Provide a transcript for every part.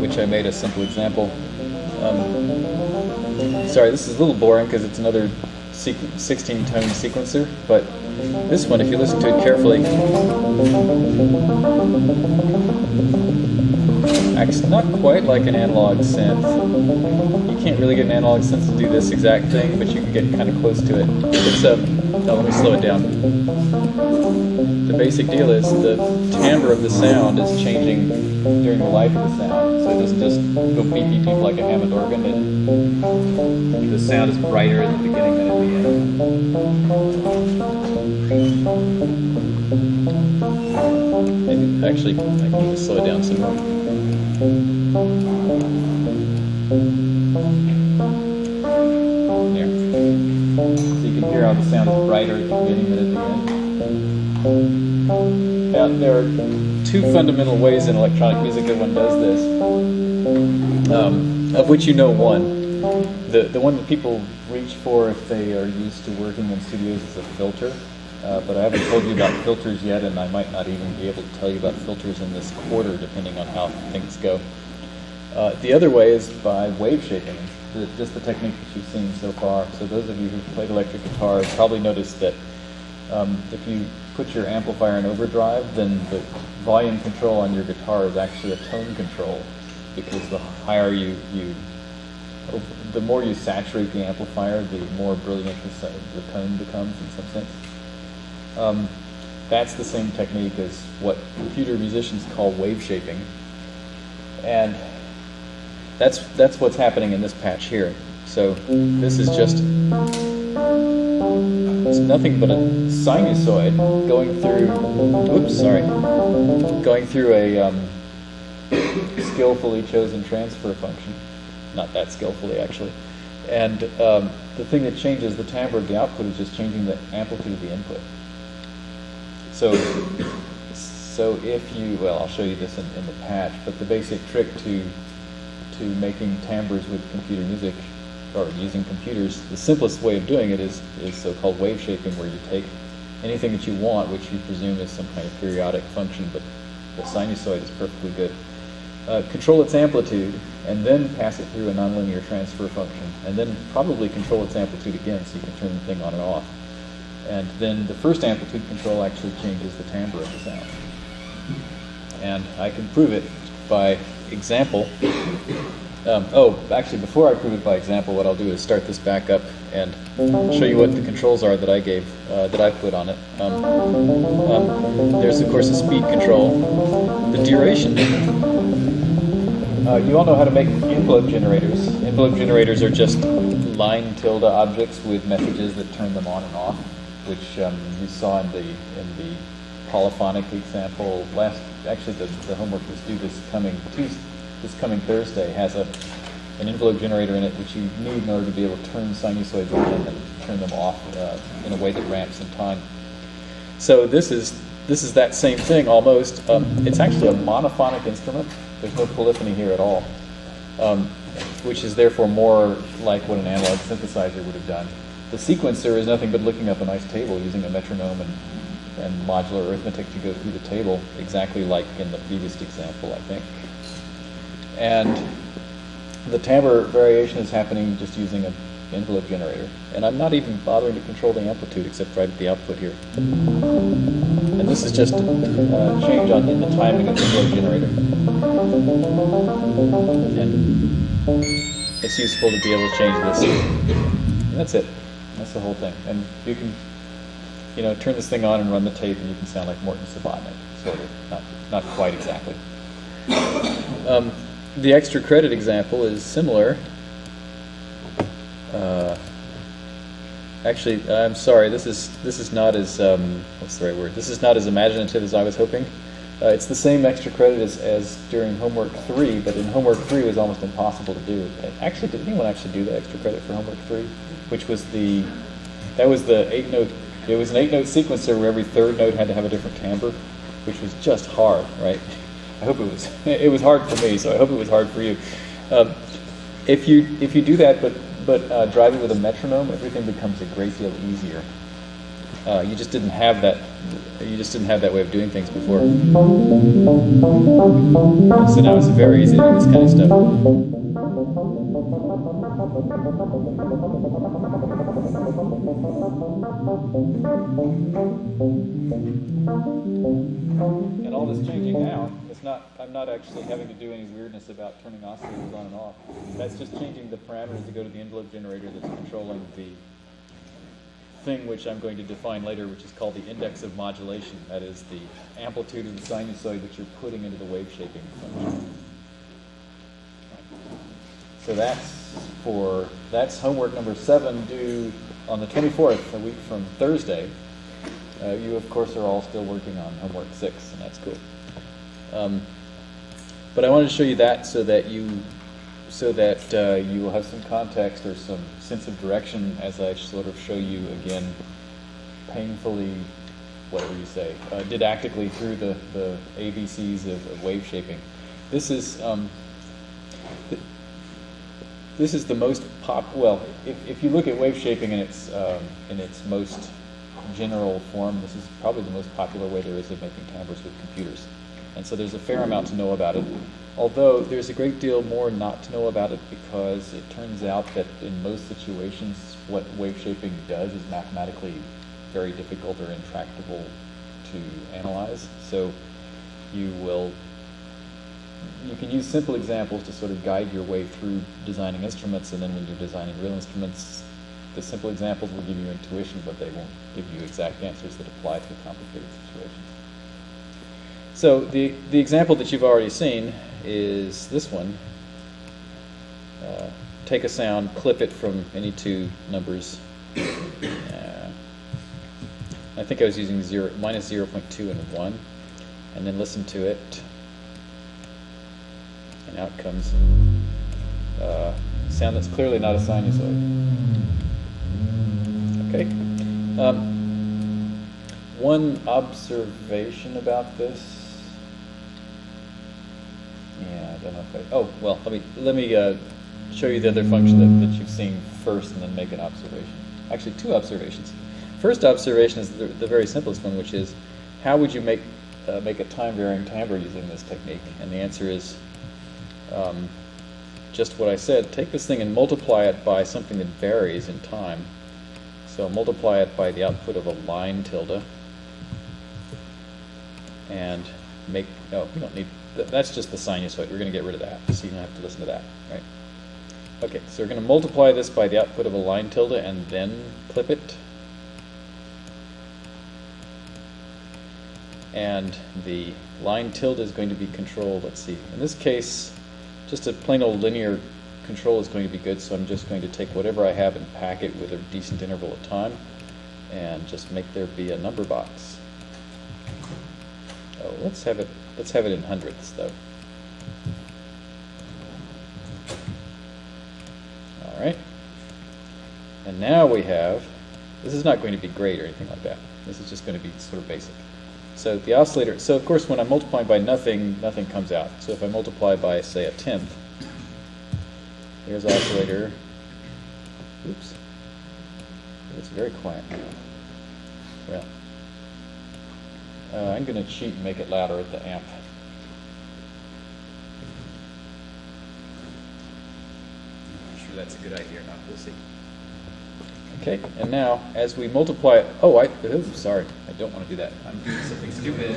which I made a simple example. Um, sorry, this is a little boring because it's another 16 tone sequencer, but this one, if you listen to it carefully, not quite like an analog synth. You can't really get an analog synth to do this exact thing, but you can get kind of close to it. It's a, oh, let me slow it down. The basic deal is the timbre of the sound is changing during the life of the sound. So it doesn't just go beep beep beep like a Hammond organ. It, the sound is brighter at the beginning than at the end. Maybe, actually, I can just slow it down some more. So you can hear how the sound is brighter at the beginning than at the end. Now, there are two fundamental ways in electronic music that one does this, um, of which you know one. The, the one that people reach for if they are used to working in studios is a filter. Uh, but I haven't told you about filters yet, and I might not even be able to tell you about filters in this quarter, depending on how things go. Uh, the other way is by wave shaping, just the technique that you've seen so far. So those of you who've played electric guitar have probably noticed that um, if you put your amplifier in overdrive, then the volume control on your guitar is actually a tone control, because the higher you, you the more you saturate the amplifier, the more brilliant the, the tone becomes in some sense. Um, that's the same technique as what computer musicians call wave shaping. And that's, that's what's happening in this patch here. So this is just, it's nothing but a sinusoid going through, oops, sorry, going through a um, skillfully chosen transfer function. Not that skillfully, actually. And um, the thing that changes the timbre of the output is just changing the amplitude of the input. So, so if you, well, I'll show you this in, in the patch, but the basic trick to to making timbres with computer music or using computers, the simplest way of doing it is, is so-called wave shaping, where you take anything that you want, which you presume is some kind of periodic function, but the sinusoid is perfectly good. Uh, control its amplitude, and then pass it through a nonlinear transfer function, and then probably control its amplitude again so you can turn the thing on and off. And then the first amplitude control actually changes the timbre of the sound. And I can prove it by example. Um, oh, actually, before I prove it by example, what I'll do is start this back up and show you what the controls are that I gave, uh, that I put on it. Um, um, there's, of course, a speed control. The duration. Uh, you all know how to make envelope generators. Envelope generators are just line tilde objects with messages that turn them on and off which um, you saw in the in the polyphonic example last. Actually, the, the homework was due this coming Tuesday, this coming Thursday has a an envelope generator in it, which you need in order to be able to turn sinusoids on and turn them off uh, in a way that ramps in time. So this is this is that same thing almost. Um, it's actually a monophonic instrument. There's no polyphony here at all, um, which is therefore more like what an analog synthesizer would have done. The sequencer is nothing but looking up a nice table using a metronome and, and modular arithmetic to go through the table, exactly like in the previous example, I think. And the timbre variation is happening just using an envelope generator. And I'm not even bothering to control the amplitude except right at the output here. And this is just a change on in the timing of the envelope generator. And it's useful to be able to change this. And that's it. That's the whole thing. And you can, you know, turn this thing on and run the tape, and you can sound like Morton Subotnick, sort of. Not, not quite exactly. Um, the extra credit example is similar. Uh, actually, I'm sorry. This is this is not as um, what's the right word? This is not as imaginative as I was hoping. Uh, it's the same extra credit as, as during homework three, but in homework three it was almost impossible to do. Actually, did anyone actually do the extra credit for homework three? Which was the that was the eight note. It was an eight note sequencer where every third note had to have a different timbre, which was just hard, right? I hope it was. It was hard for me, so I hope it was hard for you. Um, if you if you do that, but but uh, drive it with a metronome, everything becomes a great deal easier. Uh, you just didn't have that. You just didn't have that way of doing things before. So now it's very easy to do this kind of stuff. And all this changing now, it's not, I'm not actually having to do any weirdness about turning oscillators on and off. That's just changing the parameters to go to the envelope generator that's controlling the thing which I'm going to define later, which is called the index of modulation. That is the amplitude of the sinusoid that you're putting into the wave shaping function. So that's for, that's homework number seven due on the 24th, a week from Thursday. Uh, you, of course, are all still working on homework six, and that's cool. Um, but I wanted to show you that so that you, so that uh, you will have some context or some sense of direction as I sort of show you again, painfully, whatever you say, uh, didactically through the, the ABCs of, of wave shaping. This is um, th- this is the most pop. Well, if, if you look at wave shaping in its um, in its most general form, this is probably the most popular way there is of making timbres with computers. And so there's a fair amount to know about it. Although there's a great deal more not to know about it because it turns out that in most situations, what wave shaping does is mathematically very difficult or intractable to analyze. So you will you can use simple examples to sort of guide your way through designing instruments, and then when you're designing real instruments, the simple examples will give you intuition, but they won't give you exact answers that apply to complicated situations. So the, the example that you've already seen is this one. Uh, take a sound, clip it from any two numbers. Uh, I think I was using zero, minus 0.2 and 1, and then listen to it. And out comes uh, sound that's clearly not a sinusoid. Okay. Um, one observation about this. Yeah, I don't know if I. Oh well, let me let me uh, show you the other function that, that you've seen first, and then make an observation. Actually, two observations. First observation is the, the very simplest one, which is how would you make uh, make a time varying timbre using this technique? And the answer is um, just what I said. Take this thing and multiply it by something that varies in time. So multiply it by the output of a line tilde. And make, no, we don't need, that's just the sinusoid. We're going to get rid of that, so you don't have to listen to that, right? Okay, so we're going to multiply this by the output of a line tilde and then clip it. And the line tilde is going to be controlled, let's see, in this case, just a plain old linear control is going to be good, so I'm just going to take whatever I have and pack it with a decent interval of time and just make there be a number box. Oh, let's have it let's have it in hundredths though. All right. And now we have this is not going to be great or anything like that. This is just going to be sort of basic. So the oscillator, so of course when I'm multiplying by nothing, nothing comes out. So if I multiply by, say, a tenth, here's oscillator, oops, it's very quiet now. Well, uh, I'm going to cheat and make it louder at the amp. I'm sure that's a good idea or not, we'll see. Okay, and now as we multiply, it, oh, I, oh, sorry, I don't want to do that. I'm doing something stupid.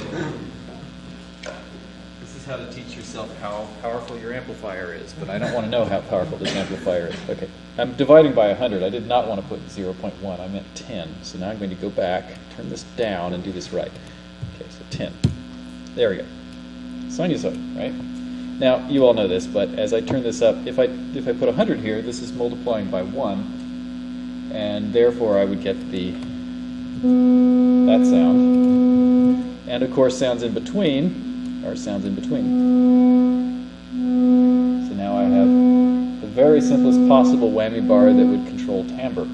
This is how to teach yourself how powerful your amplifier is, but I don't want to know how powerful this amplifier is. Okay, I'm dividing by 100. I did not want to put 0.1, I meant 10. So now I'm going to go back, turn this down, and do this right. Okay, so 10. There we go. Sinusoid, right? Now, you all know this, but as I turn this up, if I, if I put 100 here, this is multiplying by 1 and therefore I would get the that sound. And of course sounds in between are sounds in between. So now I have the very simplest possible whammy bar that would control timbre.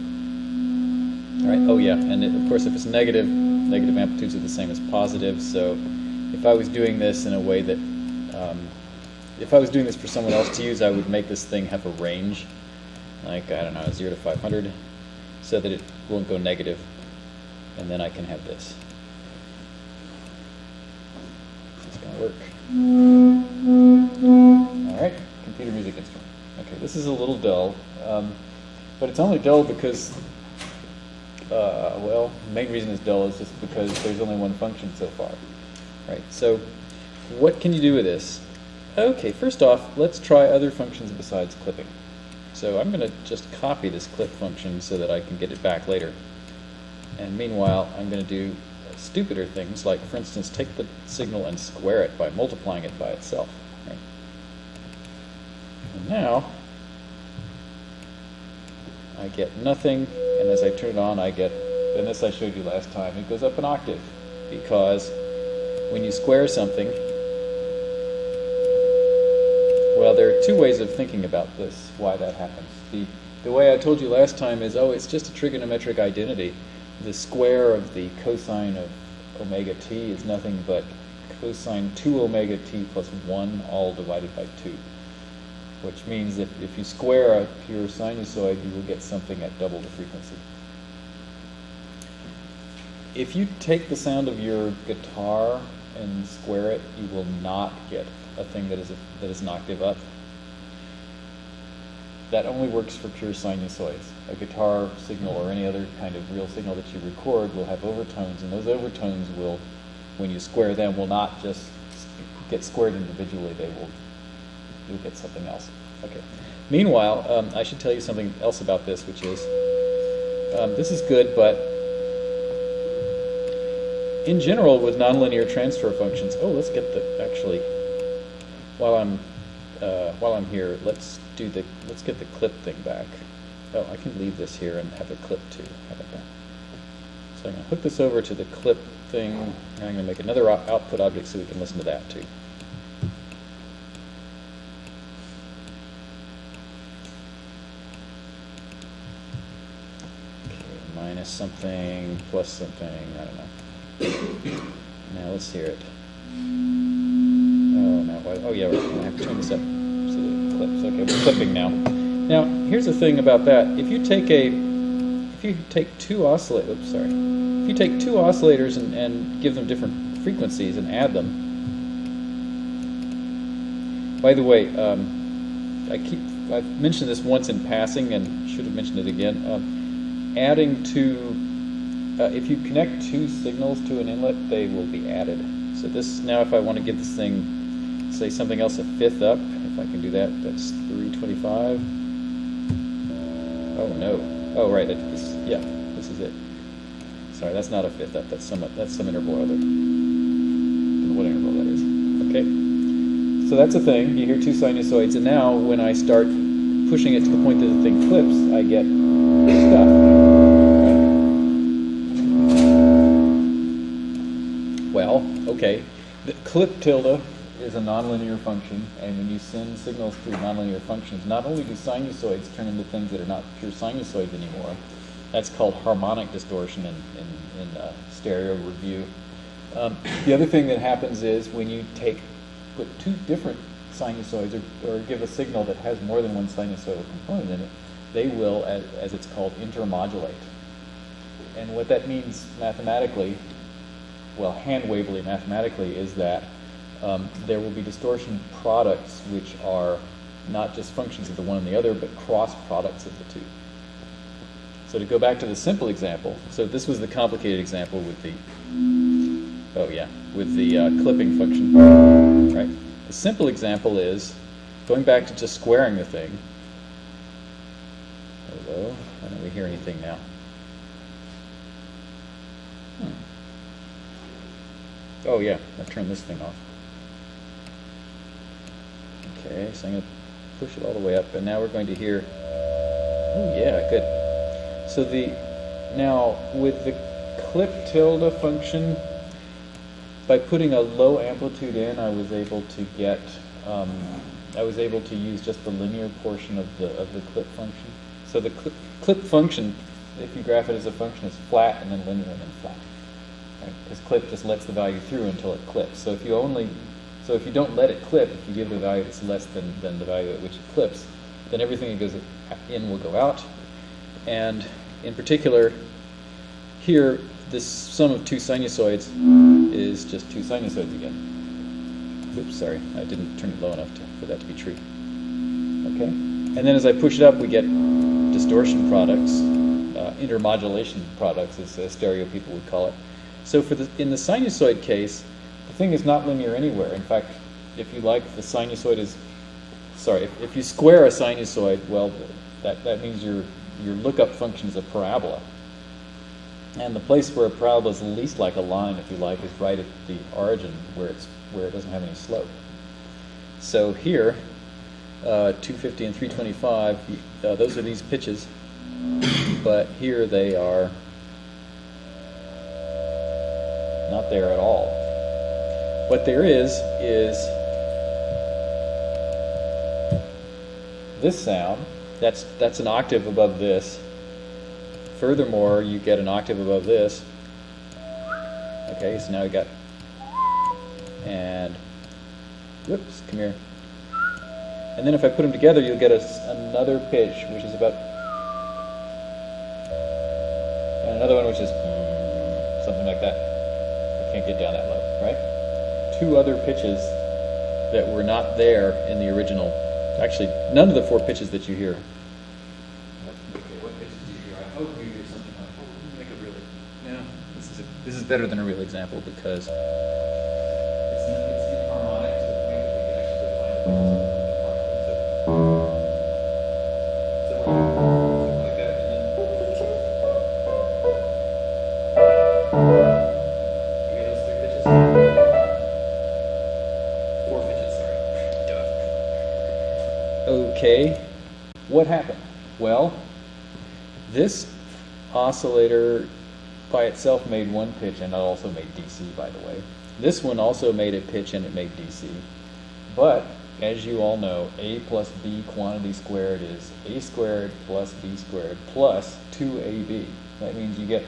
Alright, oh yeah, and it, of course if it's negative, negative amplitudes are the same as positive, so if I was doing this in a way that um, if I was doing this for someone else to use, I would make this thing have a range, like, I don't know, 0 to 500 so that it won't go and then I can have this. It's going to work. All right, computer music instrument. Okay, this is a little dull, um, but it's only dull because, uh, well, the main reason it's dull is just because there's only one function so far. Right, so what can you do with this? Okay, first off, let's try other functions besides clipping. So I'm going to just copy this clip function so that I can get it back later. And meanwhile, I'm going to do stupider things, like, for instance, take the signal and square it by multiplying it by itself. Right? And now, I get nothing, and as I turn it on, I get, and this I showed you last time, it goes up an octave, because when you square something, well, there are two ways of thinking about this, why that happens. The, the way I told you last time is, oh, it's just a trigonometric identity. The square of the cosine of omega t is nothing but cosine 2 omega t plus 1 all divided by 2. Which means that if you square a pure sinusoid, you will get something at double the frequency. If you take the sound of your guitar and square it, you will not get a thing that is, a, that is an octave up. That only works for pure sinusoids. A guitar signal or any other kind of real signal that you record will have overtones, and those overtones will, when you square them, will not just get squared individually. They will you'll get something else. Okay. Meanwhile, um, I should tell you something else about this, which is um, this is good, but in general, with nonlinear transfer functions, oh, let's get the actually while I'm uh, while I'm here, let's do the let's get the clip thing back. Oh, I can leave this here and have a clip too. So I'm going to hook this over to the clip thing, and I'm going to make another output object so we can listen to that too. Okay, minus something, plus something, I don't know. now let's hear it. Oh, now, oh yeah, right. I have to turn this up so the clips. Okay, we're clipping now. Now, here's the thing about that. If you take a, if you take two oscillators, oops, sorry. If you take two oscillators and, and give them different frequencies and add them. By the way, um, I keep, I've mentioned this once in passing and should have mentioned it again. Um, adding two, uh, if you connect two signals to an inlet, they will be added. So this, now if I want to give this thing, say something else a fifth up, if I can do that, that's 325. Oh no. Oh right, this, yeah, this is it. Sorry, that's not a fifth up, that's some, that's some interval other. What interval that is. Okay. So that's a thing, you hear two sinusoids, and now when I start pushing it to the point that the thing clips, I get stuff. Well, okay, the clip tilde is a nonlinear function, and when you send signals through nonlinear functions, not only do sinusoids turn into things that are not pure sinusoids anymore, that's called harmonic distortion in, in, in uh, stereo review. Um, the other thing that happens is when you take, put two different sinusoids or, or give a signal that has more than one sinusoidal component in it, they will, as, as it's called, intermodulate. And what that means mathematically well, hand-wavily mathematically is that um, there will be distortion products which are not just functions of the one and the other, but cross products of the two. So to go back to the simple example, so this was the complicated example with the, oh yeah, with the uh, clipping function, right? The simple example is going back to just squaring the thing. Hello, why don't we hear anything now? Hmm. Oh yeah, I've turned this thing off. Okay, so I'm going to push it all the way up, and now we're going to hear, oh yeah, good. So the, now with the clip tilde function, by putting a low amplitude in, I was able to get, um, I was able to use just the linear portion of the, of the clip function. So the clip, clip function, if you graph it as a function, is flat and then linear and then flat because clip just lets the value through until it clips. So if you only, so if you don't let it clip, if you give the value that's less than, than the value at which it clips, then everything that goes in will go out. And in particular, here, this sum of two sinusoids is just two sinusoids again. Oops, sorry, I didn't turn it low enough to, for that to be true. Okay, and then as I push it up, we get distortion products, uh, intermodulation products, as uh, stereo people would call it. So for the, in the sinusoid case, thing is not linear anywhere. In fact, if you like, the sinusoid is, sorry, if, if you square a sinusoid, well, that, that means your, your lookup function is a parabola. And the place where a parabola is least like a line, if you like, is right at the origin where, it's, where it doesn't have any slope. So here, uh, 250 and 325, uh, those are these pitches, but here they are not there at all. What there is, is this sound, that's, that's an octave above this. Furthermore, you get an octave above this. Okay, so now we got, and, whoops, come here. And then if I put them together, you'll get a, another pitch, which is about, and another one which is something like that. I can't get down that low, right? Two other pitches that were not there in the original. Actually, none of the four pitches that you hear. Okay, what pitches do you hear? I hope you hear something like, make a really, no, this is, this is better than a real example because oscillator by itself made one pitch and it also made DC, by the way. This one also made a pitch and it made DC. But, as you all know, A plus B quantity squared is A squared plus B squared plus 2AB. That means you get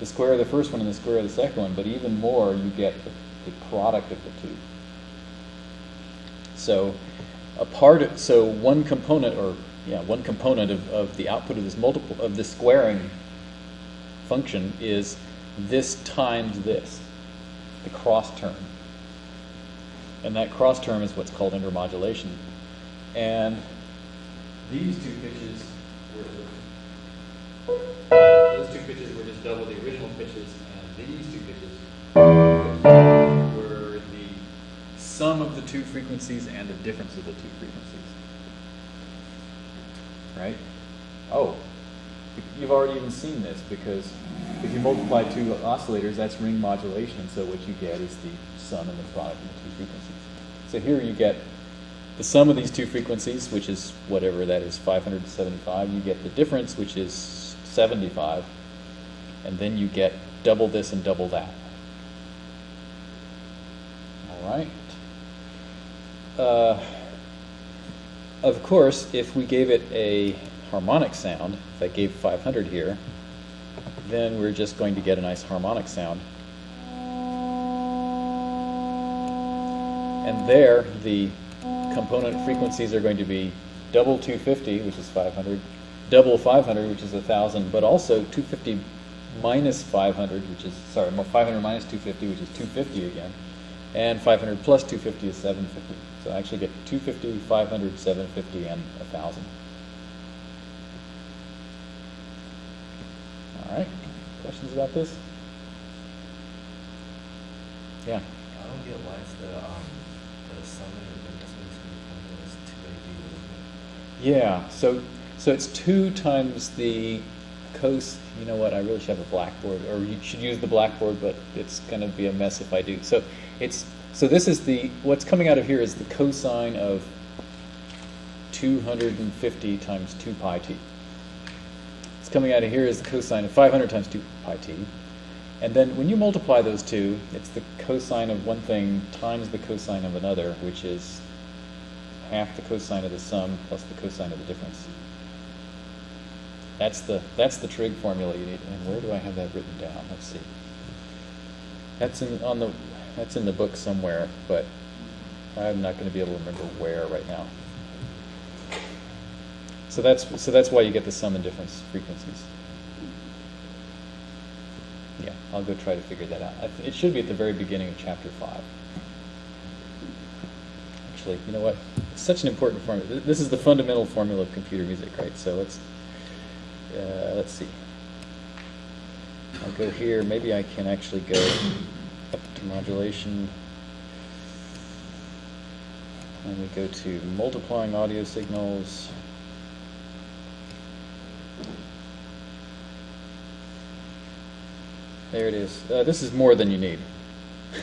the square of the first one and the square of the second one, but even more, you get the, the product of the two. So, a part of, so one component or yeah one component of, of the output of this multiple of this squaring function is this times this the cross term and that cross term is what's called intermodulation and these two pitches were those two pitches were just double the original pitches and these two pitches were the sum of the two frequencies and the difference of the two frequencies. Right? Oh, you've already even seen this because if you multiply two oscillators, that's ring modulation, so what you get is the sum and the product of the two frequencies. So here you get the sum of these two frequencies, which is whatever that is, 575. You get the difference, which is 75. And then you get double this and double that. All right uh, of course, if we gave it a harmonic sound, if I gave 500 here, then we're just going to get a nice harmonic sound. And there, the component frequencies are going to be double 250, which is 500, double 500, which is 1,000, but also 250 minus 500, which is, sorry, 500 minus 250, which is 250 again, and 500 plus 250 is 750. So I actually get 250, 500, 750, and 1,000. All right. Questions about this? Yeah. I don't get why it's the um, the sum of the Yeah. So so it's two times the cos. You know what? I really should have a blackboard, or you should use the blackboard, but it's going to be a mess if I do. So it's so this is the, what's coming out of here is the cosine of 250 times 2 pi t. What's coming out of here is the cosine of 500 times 2 pi t. And then when you multiply those two, it's the cosine of one thing times the cosine of another, which is half the cosine of the sum plus the cosine of the difference. That's the, that's the trig formula you need. And where do I have that written down? Let's see. That's in, on the that's in the book somewhere, but I'm not going to be able to remember where right now. So that's so that's why you get the sum and difference frequencies. Yeah, I'll go try to figure that out. It should be at the very beginning of chapter five. Actually, you know what? It's such an important formula. This is the fundamental formula of computer music, right? So let's, uh, let's see. I'll go here. Maybe I can actually go up to modulation. And we go to multiplying audio signals. There it is. Uh, this is more than you need.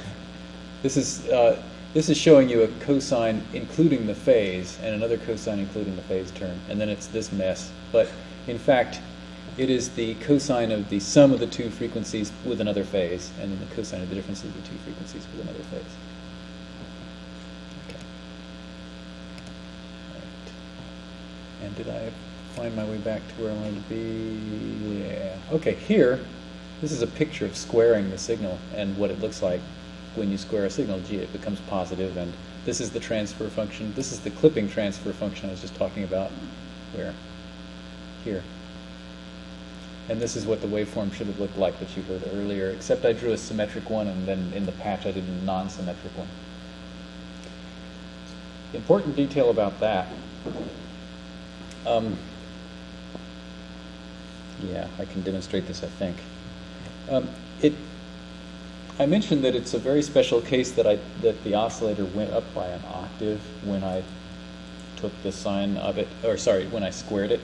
This is uh, this is showing you a cosine including the phase and another cosine including the phase term, and then it's this mess. But in fact, it is the cosine of the sum of the two frequencies with another phase, and then the cosine of the difference of the two frequencies with another phase. Okay. Right. And did I find my way back to where I wanted to be? Yeah. Okay, here, this is a picture of squaring the signal and what it looks like when you square a signal. Gee, it becomes positive, and this is the transfer function. This is the clipping transfer function I was just talking about. Where? Here. And this is what the waveform should have looked like that you heard earlier, except I drew a symmetric one, and then in the patch I did a non-symmetric one. Important detail about that. Um, yeah, I can demonstrate this, I think. Um, it, I mentioned that it's a very special case that I that the oscillator went up by an octave when I took the sine of it, or sorry, when I squared it.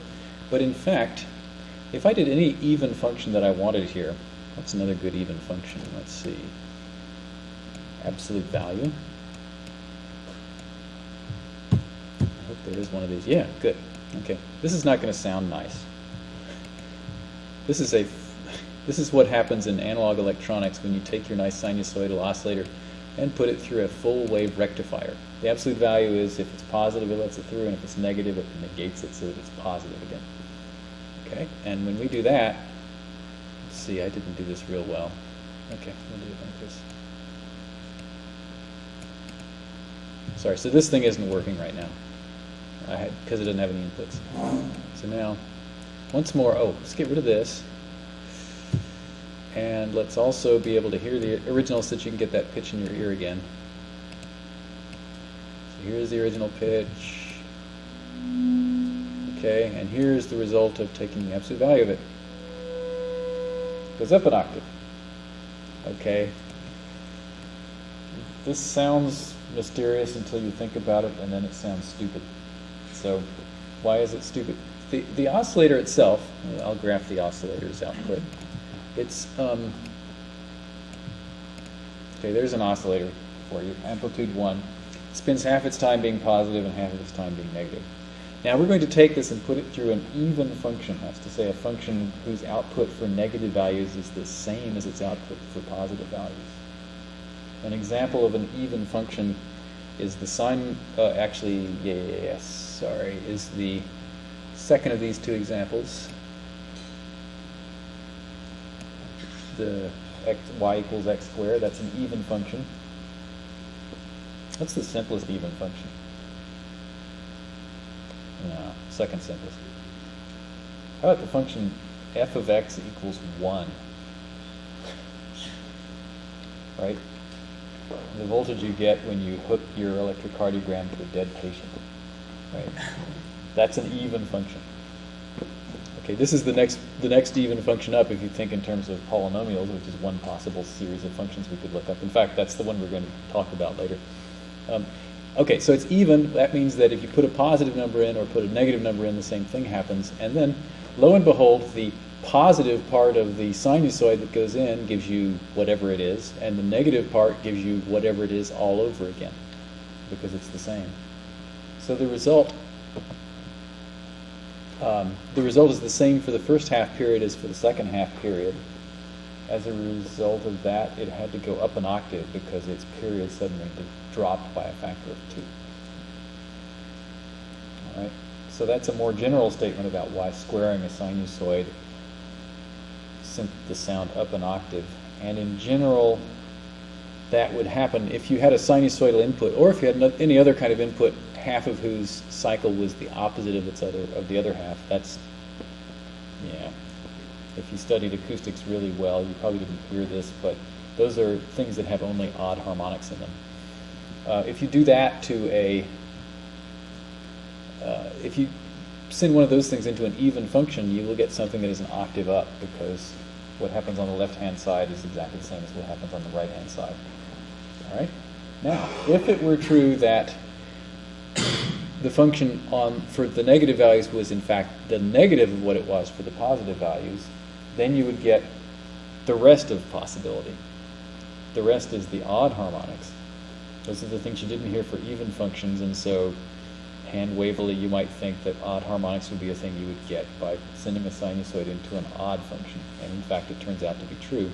But in fact, if I did any even function that I wanted here, what's another good even function? Let's see. Absolute value. I hope there is one of these. Yeah, good. Okay. This is not going to sound nice. This is a this is what happens in analog electronics when you take your nice sinusoidal oscillator and put it through a full wave rectifier. The absolute value is if it's positive, it lets it through, and if it's negative, it negates it so that it's positive again. Okay, and when we do that, let's see, I didn't do this real well. Okay, we'll do it like this. Sorry, so this thing isn't working right now. I had because it doesn't have any inputs. So now, once more, oh, let's get rid of this. And let's also be able to hear the original so that you can get that pitch in your ear again. So here's the original pitch. Okay, and here's the result of taking the absolute value of it. Goes up an octave. Okay. This sounds mysterious until you think about it, and then it sounds stupid. So, why is it stupid? The, the oscillator itself, I'll graph the oscillator's output. It's, um, okay, there's an oscillator for you, amplitude 1. Spends half its time being positive and half of its time being negative. Now we're going to take this and put it through an even function. That's to say a function whose output for negative values is the same as its output for positive values. An example of an even function is the sine, uh, actually, yes, sorry, is the second of these two examples. The x, y equals x squared, that's an even function. What's the simplest even function? No, second simplest. How about the function f of x equals 1? Right? The voltage you get when you hook your electrocardiogram to a dead patient. Right? That's an even function. Okay, this is the next the next even function up if you think in terms of polynomials, which is one possible series of functions we could look up. In fact, that's the one we're going to talk about later. Um, okay, so it's even. That means that if you put a positive number in or put a negative number in, the same thing happens. And then, lo and behold, the positive part of the sinusoid that goes in gives you whatever it is, and the negative part gives you whatever it is all over again, because it's the same. So the result, um, the result is the same for the first half period as for the second half period. As a result of that, it had to go up an octave because its period suddenly dropped by a factor of two. All right. So that's a more general statement about why squaring a sinusoid sent the sound up an octave. And in general, that would happen if you had a sinusoidal input, or if you had any other kind of input, half of whose cycle was the opposite of its other of the other half. That's yeah. If you studied acoustics really well, you probably didn't hear this, but those are things that have only odd harmonics in them. Uh, if you do that to a, uh, if you send one of those things into an even function, you will get something that is an octave up because what happens on the left-hand side is exactly the same as what happens on the right-hand side. All right? Now, if it were true that the function on for the negative values was in fact the negative of what it was for the positive values, then you would get the rest of possibility. The rest is the odd harmonics. Those are the things you didn't hear for even functions, and so hand wavily you might think that odd harmonics would be a thing you would get by sending a sinusoid into an odd function. And in fact, it turns out to be true.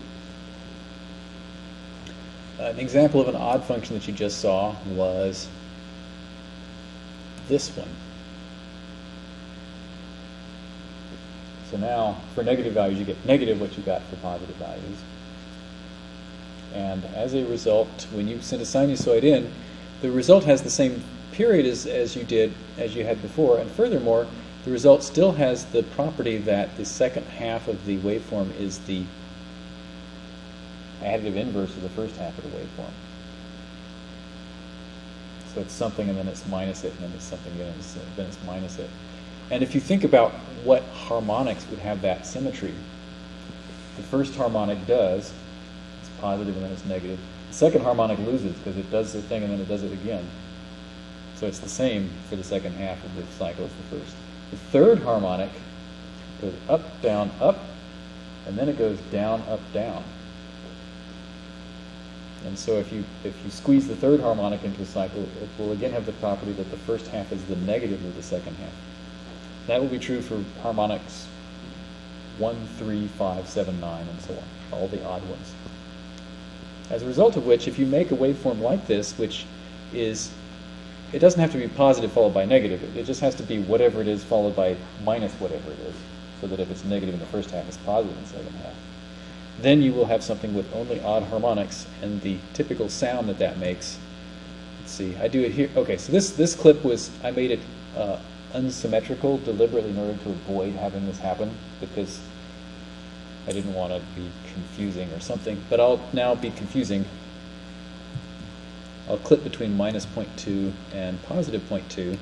An example of an odd function that you just saw was this one. So now, for negative values, you get negative what you got for positive values. And as a result, when you send a sinusoid in, the result has the same period as, as you did, as you had before. And furthermore, the result still has the property that the second half of the waveform is the additive inverse of the first half of the waveform. So it's something and then it's minus it, and then it's something and it's, then it's minus it. And if you think about what harmonics would have that symmetry, the first harmonic does, it's positive and then it's negative. The second harmonic loses because it does the thing and then it does it again. So it's the same for the second half of the cycle as the first. The third harmonic goes up, down, up, and then it goes down, up, down. And so if you, if you squeeze the third harmonic into a cycle, it will again have the property that the first half is the negative of the second half. That will be true for harmonics 1, 3, 5, 7, 9, and so on, all the odd ones. As a result of which, if you make a waveform like this, which is, it doesn't have to be positive followed by negative, it just has to be whatever it is followed by minus whatever it is, so that if it's negative in the first half, it's positive in the second half then you will have something with only odd harmonics and the typical sound that that makes. Let's see, I do it here. Okay, so this, this clip was, I made it uh, unsymmetrical deliberately in order to avoid having this happen because I didn't want to be confusing or something, but I'll now be confusing. I'll clip between minus 0.2 and positive 0.2.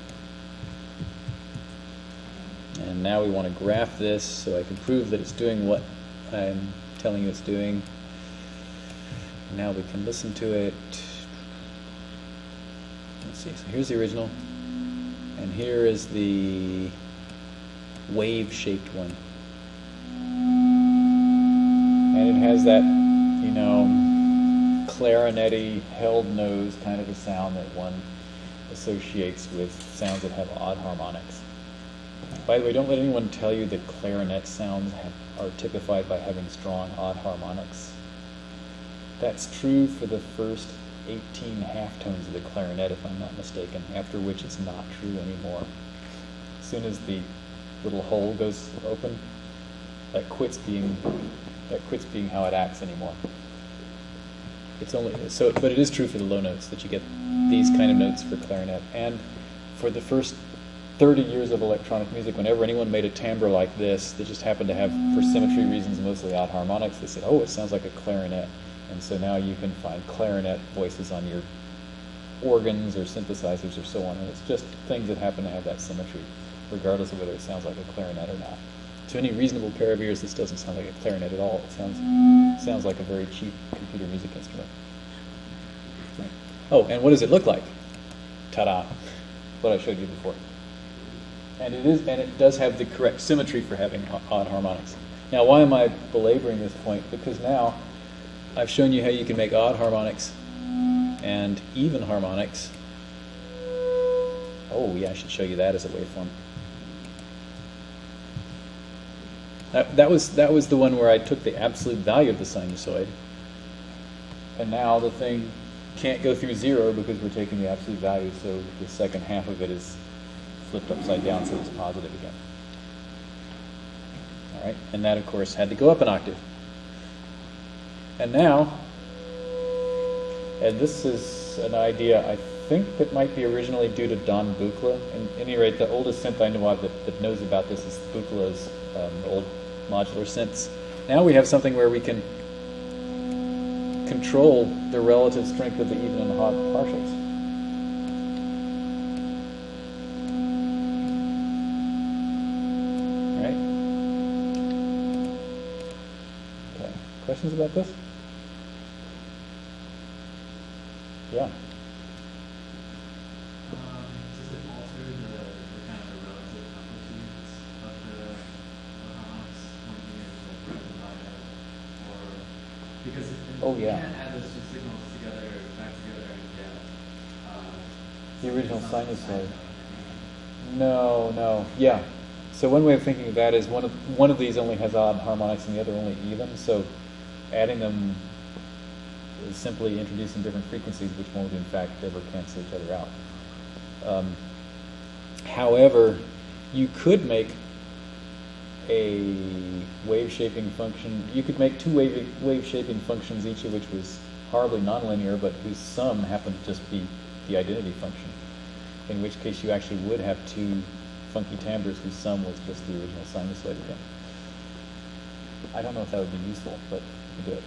And now we want to graph this so I can prove that it's doing what I'm telling you it's doing. Now we can listen to it. Let's see, so here's the original, and here is the wave-shaped one. And it has that, you know, clarinety, held nose kind of a sound that one associates with sounds that have odd harmonics. By the way, don't let anyone tell you that clarinet sounds have are typified by having strong odd harmonics. That's true for the first 18 half tones of the clarinet, if I'm not mistaken, after which it's not true anymore. As soon as the little hole goes open, that quits being that quits being how it acts anymore. It's only so, but it is true for the low notes that you get these kind of notes for clarinet, and for the first 30 years of electronic music, whenever anyone made a timbre like this that just happened to have, for symmetry reasons, mostly odd harmonics, they said, oh, it sounds like a clarinet. And so now you can find clarinet voices on your organs or synthesizers or so on. And it's just things that happen to have that symmetry, regardless of whether it sounds like a clarinet or not. To any reasonable pair of ears, this doesn't sound like a clarinet at all. It sounds, sounds like a very cheap computer music instrument. Oh, and what does it look like? Ta-da! What I showed you before and it is and it does have the correct symmetry for having odd harmonics. Now, why am I belaboring this point? Because now I've shown you how you can make odd harmonics and even harmonics. Oh, yeah, I should show you that as a waveform. That, that was that was the one where I took the absolute value of the sinusoid, and now the thing can't go through zero because we're taking the absolute value. So the second half of it is flipped upside down so it's positive again. All right, and that of course had to go up an octave. And now, and this is an idea I think that might be originally due to Don Buchla. At any rate, the oldest synth I know of that, that knows about this is Buchla's um, old modular sense. Now we have something where we can control the relative strength of the even and odd partials. Right? Okay. Questions about this? Yeah. Um, does it alter the, the kind of the relative amplitudes of the, the harmonics when you like rectify it? Or, because if, if Oh, yeah. can't add those two signals together, back together and uh. The original something sinusoid. No, no, yeah. So one way of thinking of that is one of one of these only has odd harmonics and the other only even. So adding them is simply introducing different frequencies, which won't in fact ever cancel each other out. Um, however, you could make a wave shaping function. You could make two wave wave shaping functions, each of which was horribly nonlinear, but whose sum happened to just be the identity function. In which case, you actually would have two funky timbres whose sum was just the original sinusoid again. I don't know if that would be useful, but could do it.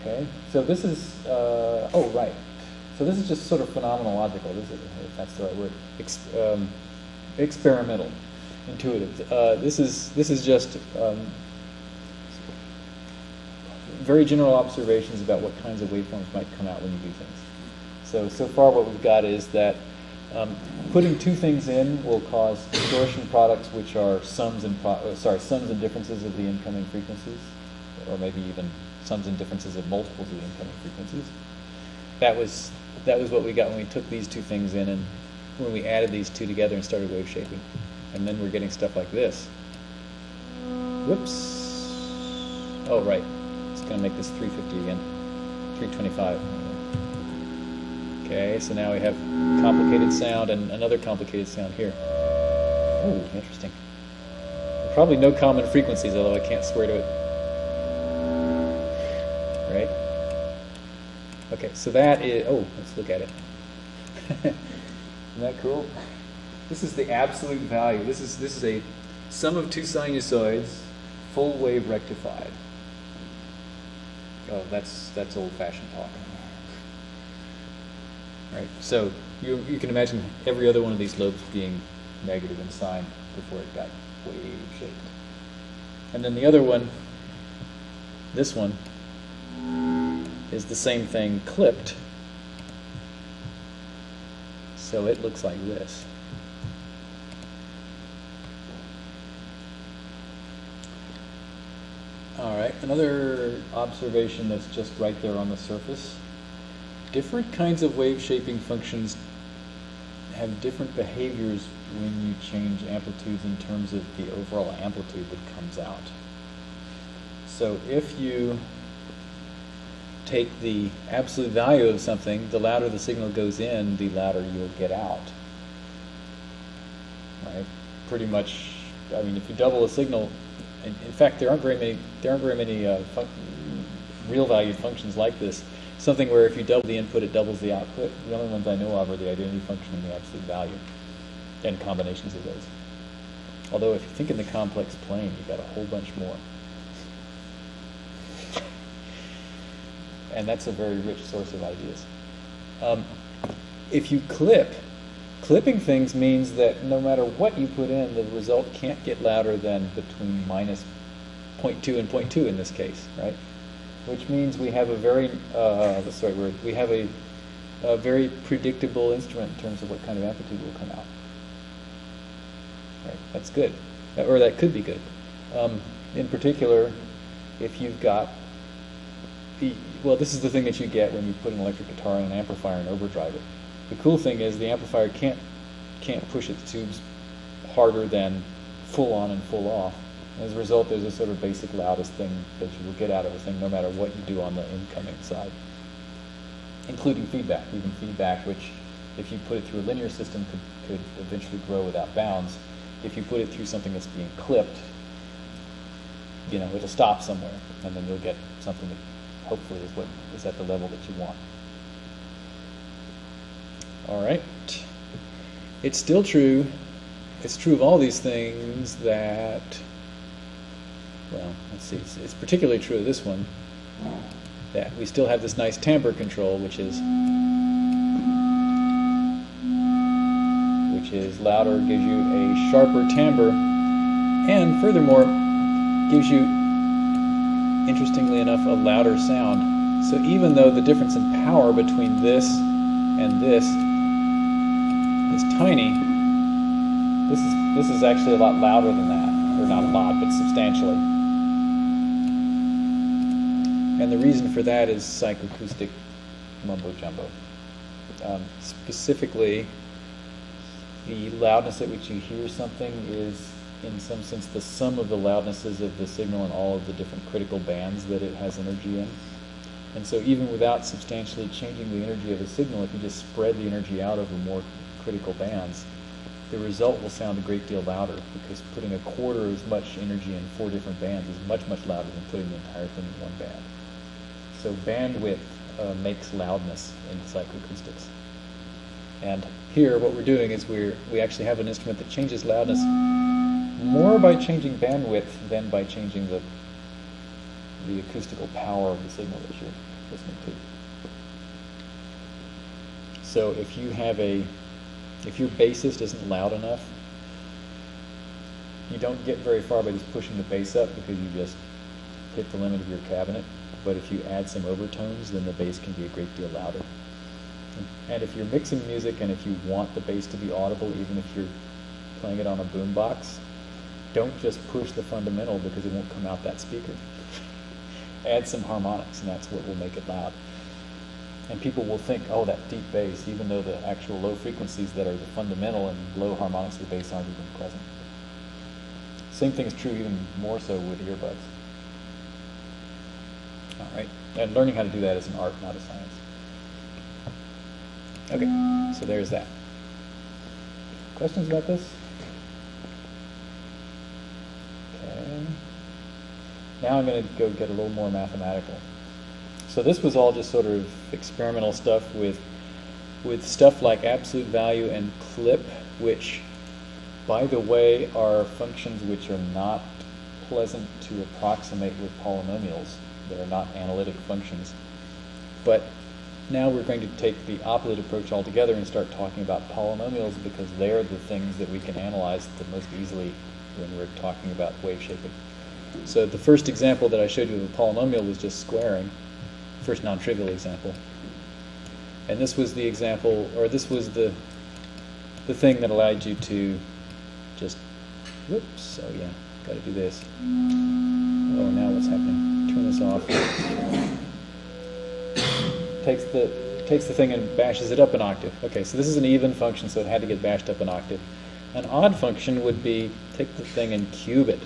Okay, so this is, uh, oh, right. So this is just sort of phenomenological, is, if that's the right word, Ex- um, experimental, intuitive. Uh, this is this is just um, very general observations about what kinds of waveforms might come out when you do things. So so far, what we've got is that um, putting two things in will cause distortion products, which are sums and pro- uh, sorry sums and differences of the incoming frequencies, or maybe even sums and differences of multiples of the incoming frequencies. That was that was what we got when we took these two things in and when we added these two together and started wave shaping. And then we're getting stuff like this. Whoops. Oh, right. It's going to make this 350 again. 325. Okay, so now we have complicated sound and another complicated sound here. Oh, interesting. Probably no common frequencies, although I can't swear to it. Right? Okay, so that is. Oh, let's look at it. Isn't that cool? This is the absolute value. This is this is a sum of two sinusoids, full wave rectified. Oh, that's that's old-fashioned talk. Right. So you you can imagine every other one of these lobes being negative in sign before it got wave shaped. And then the other one, this one, is the same thing clipped. So it looks like this. All right, another observation that's just right there on the surface. Different kinds of wave shaping functions have different behaviors when you change amplitudes in terms of the overall amplitude that comes out. So if you take the absolute value of something, the louder the signal goes in, the louder you'll get out. Right? Pretty much, I mean, if you double a signal, in, fact, there aren't very many, there aren't very many uh, real valued functions like this. Something where if you double the input, it doubles the output. The only ones I know of are the identity function and the absolute value, and combinations of those. Although if you think in the complex plane, you've got a whole bunch more. and that's a very rich source of ideas. Um, if you clip, clipping things means that no matter what you put in, the result can't get louder than between minus 0.2 and 0.2 in this case, right? Which means we have a very, uh, the right word? We have a, a very predictable instrument in terms of what kind of amplitude will come out. Right, that's good, or that could be good. Um, in particular, if you've got the, well, this is the thing that you get when you put an electric guitar in an amplifier and overdrive it. The cool thing is the amplifier can't can't push its tubes harder than full on and full off. As a result, there's a sort of basic loudest thing that you will get out of a thing, no matter what you do on the incoming side, including feedback. Even feedback, which, if you put it through a linear system, could could eventually grow without bounds. If you put it through something that's being clipped, you know, it'll stop somewhere, and then you'll get something that hopefully is what is at the level that you want. All right. It's still true it's true of all these things that, well, let's see, it's, it's particularly true of this one, that we still have this nice timbre control, which is which is louder, gives you a sharper timbre, and furthermore, gives you, interestingly enough, a louder sound. So even though the difference in power between this and this is tiny, this is this is actually a lot louder than that, or not a lot, but substantially. And the reason for that is psychoacoustic mumbo jumbo. Um, specifically, the loudness at which you hear something is, in some sense, the sum of the loudnesses of the signal and all of the different critical bands that it has energy in. And so, even without substantially changing the energy of a signal, if you just spread the energy out over more critical bands, the result will sound a great deal louder because putting a quarter as much energy in four different bands is much, much louder than putting the entire thing in one band. So bandwidth uh, makes loudness in psychoacoustics. And here, what we're doing is we're, we actually have an instrument that changes loudness more by changing bandwidth than by changing the, the acoustical power of the signal that you're listening to. So if you have a, if your bassist isn't loud enough, you don't get very far by just pushing the bass up because you just hit the limit of your cabinet. But if you add some overtones, then the bass can be a great deal louder. And if you're mixing music and if you want the bass to be audible, even if you're playing it on a boombox, don't just push the fundamental because it won't come out that speaker. Add some harmonics, and that's what will make it loud. And people will think, oh, that deep bass, even though the actual low frequencies that are the fundamental and low harmonics of the bass aren't even present. Same thing is true even more so with earbuds. Right, and learning how to do that is an art, not a science. Okay, so there's that. Questions about this? Okay. Now I'm going to go get a little more mathematical. So this was all just sort of experimental stuff with with stuff like absolute value and clip, which, by the way, are functions which are not pleasant to approximate with polynomials. They're not analytic functions. But now we're going to take the opposite approach altogether and start talking about polynomials because they're the things that we can analyze the most easily when we're talking about wave shaping. So the first example that I showed you of a polynomial was just squaring, first non-trivial example. And this was the example, or this was the the thing that allowed you to just, whoops, oh yeah, got to do this. Oh, now what's happening? Turn this off. takes the takes the thing and bashes it up an octave. Okay, so this is an even function, so it had to get bashed up an octave. An odd function would be take the thing and cube it.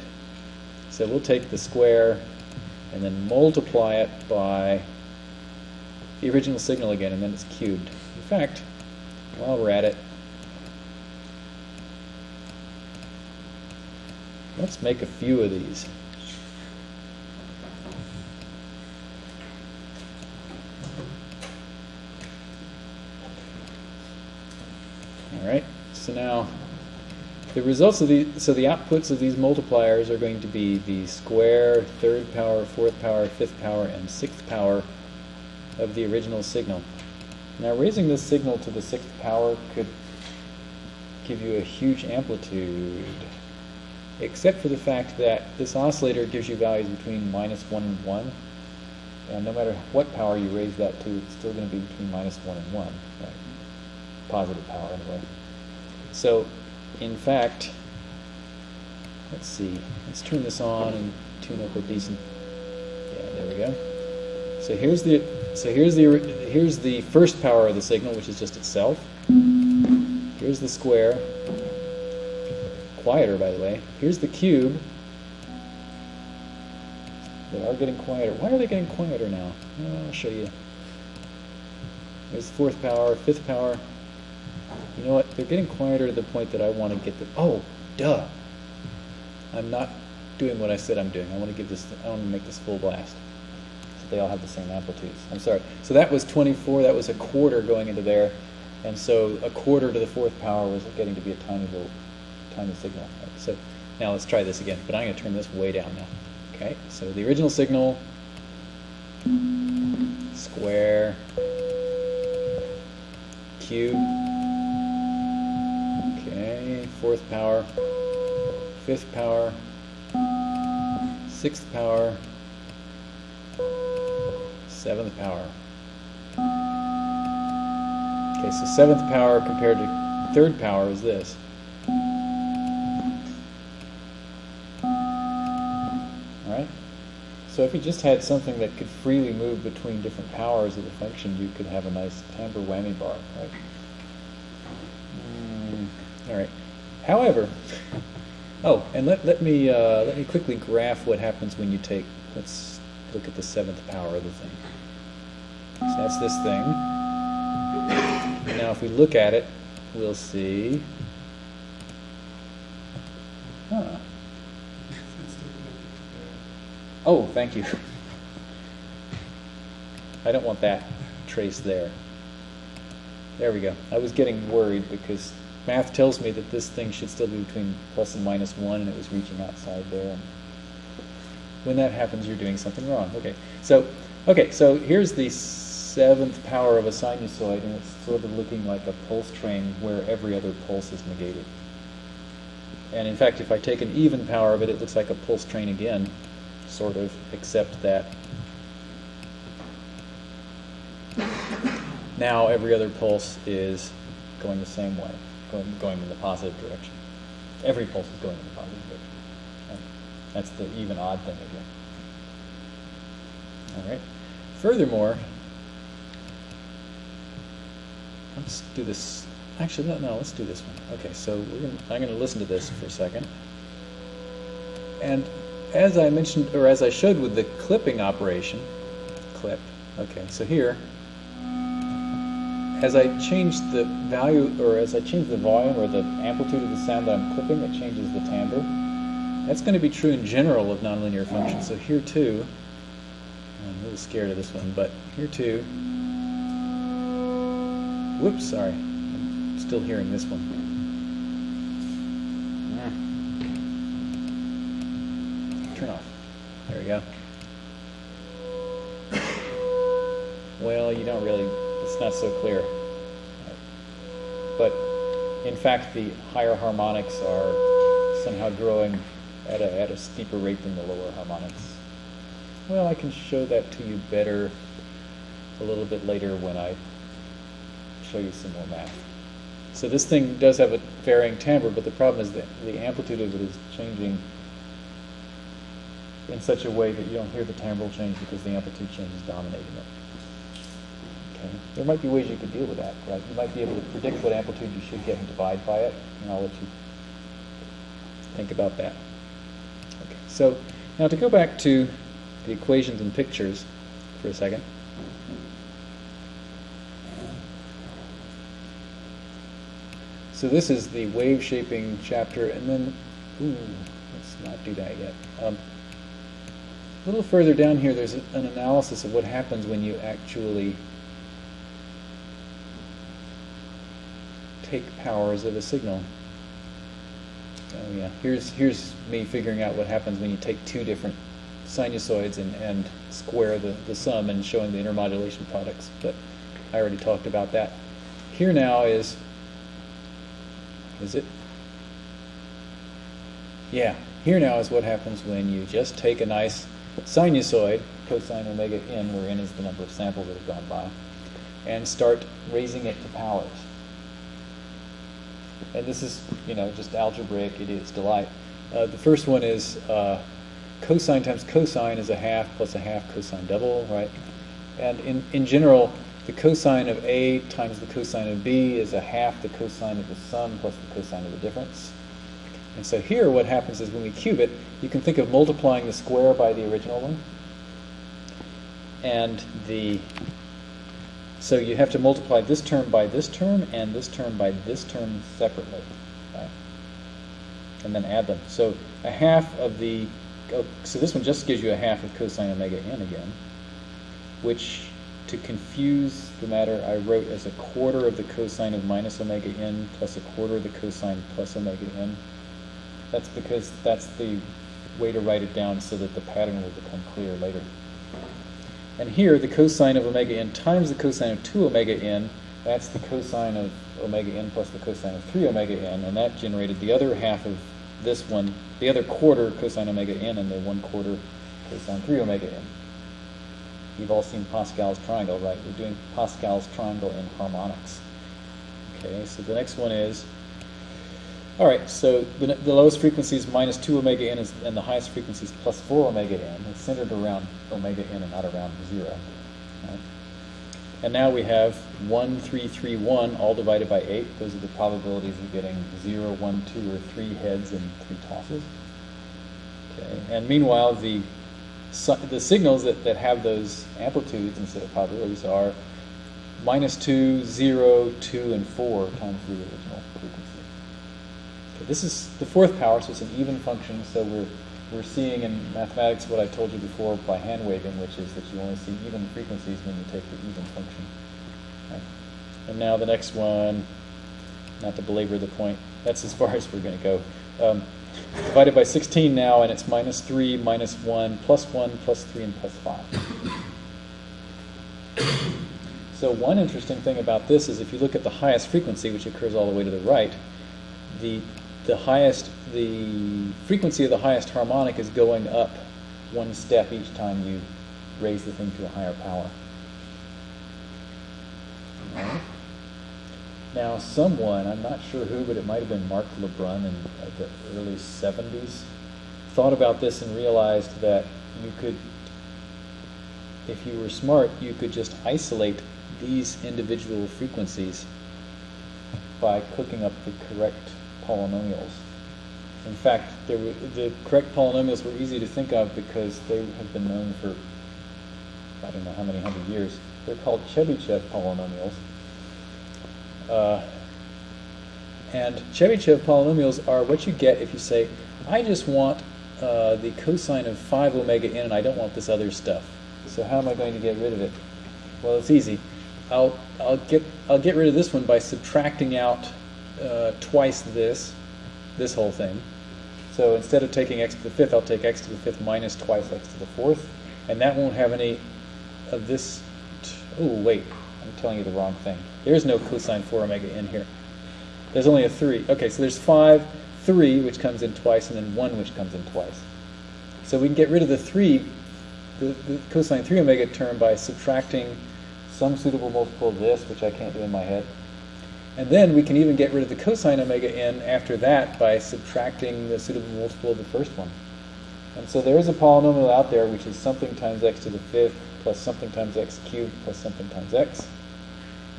So we'll take the square and then multiply it by the original signal again, and then it's cubed. In fact, while we're at it, let's make a few of these. Right, so now the results of these, so the outputs of these multipliers are going to be the square, third power, fourth power, fifth power, and sixth power of the original signal. Now raising this signal to the sixth power could give you a huge amplitude, except for the fact that this oscillator gives you values between minus 1 and 1, and no matter what power you raise that to, it's still going to be between minus 1 and 1, right? positive power anyway. So, in fact, let's see, let's turn this on and tune up a decent, yeah, there we go. So here's the so here's the here's the first power of the signal, which is just itself. Here's the square. Quieter, by the way. Here's the cube. They are getting quieter. Why are they getting quieter now? I'll show you. There's the fourth power, fifth power. You know what? They're getting quieter to the point that I want to get the. Oh, duh. I'm not doing what I said I'm doing. I want to give this. I want to make this full blast they all have the same amplitudes. I'm sorry. So that was 24. That was a quarter going into there, and so a quarter to the fourth power was getting to be a tiny little, tiny signal. So now let's try this again, but I'm going to turn this way down now. Okay, so the original signal, square, cube, fourth power, fifth power, sixth power, seventh power. Okay, so seventh power compared to third power is this. All right? So if you just had something that could freely move between different powers of the function, you could have a nice timbre whammy bar, right? Mm, all right. However, oh, and let, let me uh, let me quickly graph what happens when you take. Let's look at the seventh power of the thing. So that's this thing. Now, if we look at it, we'll see. Huh. Oh, thank you. I don't want that trace there. There we go. I was getting worried because math tells me that this thing should still be between plus and minus 1, and it was reaching outside there. And when that happens, you're doing something wrong. Okay, so okay, so here's the seventh power of a sinusoid, and it's sort of looking like a pulse train where every other pulse is negated. And in fact, if I take an even power of it, it looks like a pulse train again, sort of, except that now every other pulse is going the same way, going, going in the positive direction. Every pulse is going in the positive direction. That's the even odd thing again. All right. Furthermore, let's do this. Actually, no, no, let's do this one. Okay, so gonna, I'm going to listen to this for a second. And as I mentioned, or as I showed with the clipping operation, clip, okay, so here, as I change the value, or as I change the volume or the amplitude of the sound that I'm clipping, it changes the timbre. That's going to be true in general of nonlinear functions. So here too, I'm a little scared of this one, but here too, whoops, sorry, I'm still hearing this one. Hmm. Turn off. There we go. Well, you don't really, it's not so clear. But in fact, the higher harmonics are somehow growing at a, at a steeper rate than the lower harmonics. Well, I can show that to you better a little bit later when I show you some more math. So this thing does have a varying timbre, but the problem is that the amplitude of it is changing in such a way that you don't hear the timbre change because the amplitude change is dominating it. Okay. There might be ways you could deal with that, right? You might be able to predict what amplitude you should get and divide by it, and I'll let you think about that. Okay. So now to go back to the equations and pictures for a second. So this is the wave shaping chapter, and then, ooh, let's not do that yet. Um, a little further down here, there's an analysis of what happens when you actually take powers of a signal. Oh yeah, here's here's me figuring out what happens when you take two different sinusoids and, and square the, the sum and showing the intermodulation products. But I already talked about that. Here now is is it? Yeah, here now is what happens when you just take a nice sinusoid, cosine omega n, where n is the number of samples that have gone by, and start raising it to powers. And this is, you know, just algebraic idiot's delight. Uh, the first one is uh, cosine times cosine is a half plus a half cosine double, right? And in, in general, the cosine of A times the cosine of B is a half the cosine of the sum plus the cosine of the difference. And so here what happens is when we cube it, you can think of multiplying the square by the original one. And the so you have to multiply this term by this term and this term by this term separately. Right? And then add them. So a half of the oh, so this one just gives you a half of cosine omega n again, which to confuse the matter, I wrote as a quarter of the cosine of minus omega n plus a quarter of the cosine plus omega n. That's because that's the way to write it down so that the pattern will become clear later. And here, the cosine of omega n times the cosine of 2 omega n, that's the cosine of omega n plus the cosine of 3 omega n, and that generated the other half of this one, the other quarter cosine omega n and the one quarter cosine 3 omega n. You've all seen Pascal's triangle, right? We're doing Pascal's triangle in harmonics. Okay, so the next one is, all right, so the, the lowest frequency is minus 2 omega n, is, and the highest frequency is plus 4 omega n. It's centered around omega n and not around 0. Right? And now we have 1, 3, 3, 1, all divided by 8. Those are the probabilities of getting 0, 1, 2, or 3 heads and 3 tosses. Okay, and meanwhile, the the signals that, that have those amplitudes instead of probabilities are minus 2, 0, 2, and 4 times the original frequency. This is the fourth power, so it's an even function, so we're, we're seeing in mathematics what I told you before by hand waving, which is that you only see even frequencies when you take the even function. Right? And now the next one, not to belabor the point, that's as far as we're going to go. Um, divided by 16 now, and it's minus 3, minus 1, plus 1, plus 3, and plus 5. So one interesting thing about this is if you look at the highest frequency, which occurs all the way to the right, the, the highest, the frequency of the highest harmonic is going up one step each time you raise the thing to a higher power. Now, someone, I'm not sure who, but it might have been Mark LeBrun in uh, the early 70s, thought about this and realized that you could, if you were smart, you could just isolate these individual frequencies by cooking up the correct polynomials. In fact, were, the correct polynomials were easy to think of because they have been known for I don't know how many hundred years. They're called Chebyshev polynomials. Uh, and Chebyshev polynomials are what you get if you say, I just want uh, the cosine of 5 omega n and I don't want this other stuff. So how am I going to get rid of it? Well, it's easy. I'll, I'll, get, I'll get rid of this one by subtracting out uh, twice this, this whole thing. So instead of taking x to the fifth, I'll take x to the fifth minus twice x to the fourth. And that won't have any of this. Oh, wait, I'm telling you the wrong thing. There's no cosine 4 omega in here. There's only a 3. Okay, so there's 5, 3, which comes in twice, and then 1, which comes in twice. So we can get rid of the 3, the, the cosine 3 omega term by subtracting some suitable multiple of this, which I can't do in my head. And then we can even get rid of the cosine omega n after that by subtracting the suitable multiple of the first one. And so there is a polynomial out there which is something times x to the fifth plus something times x cubed plus something times x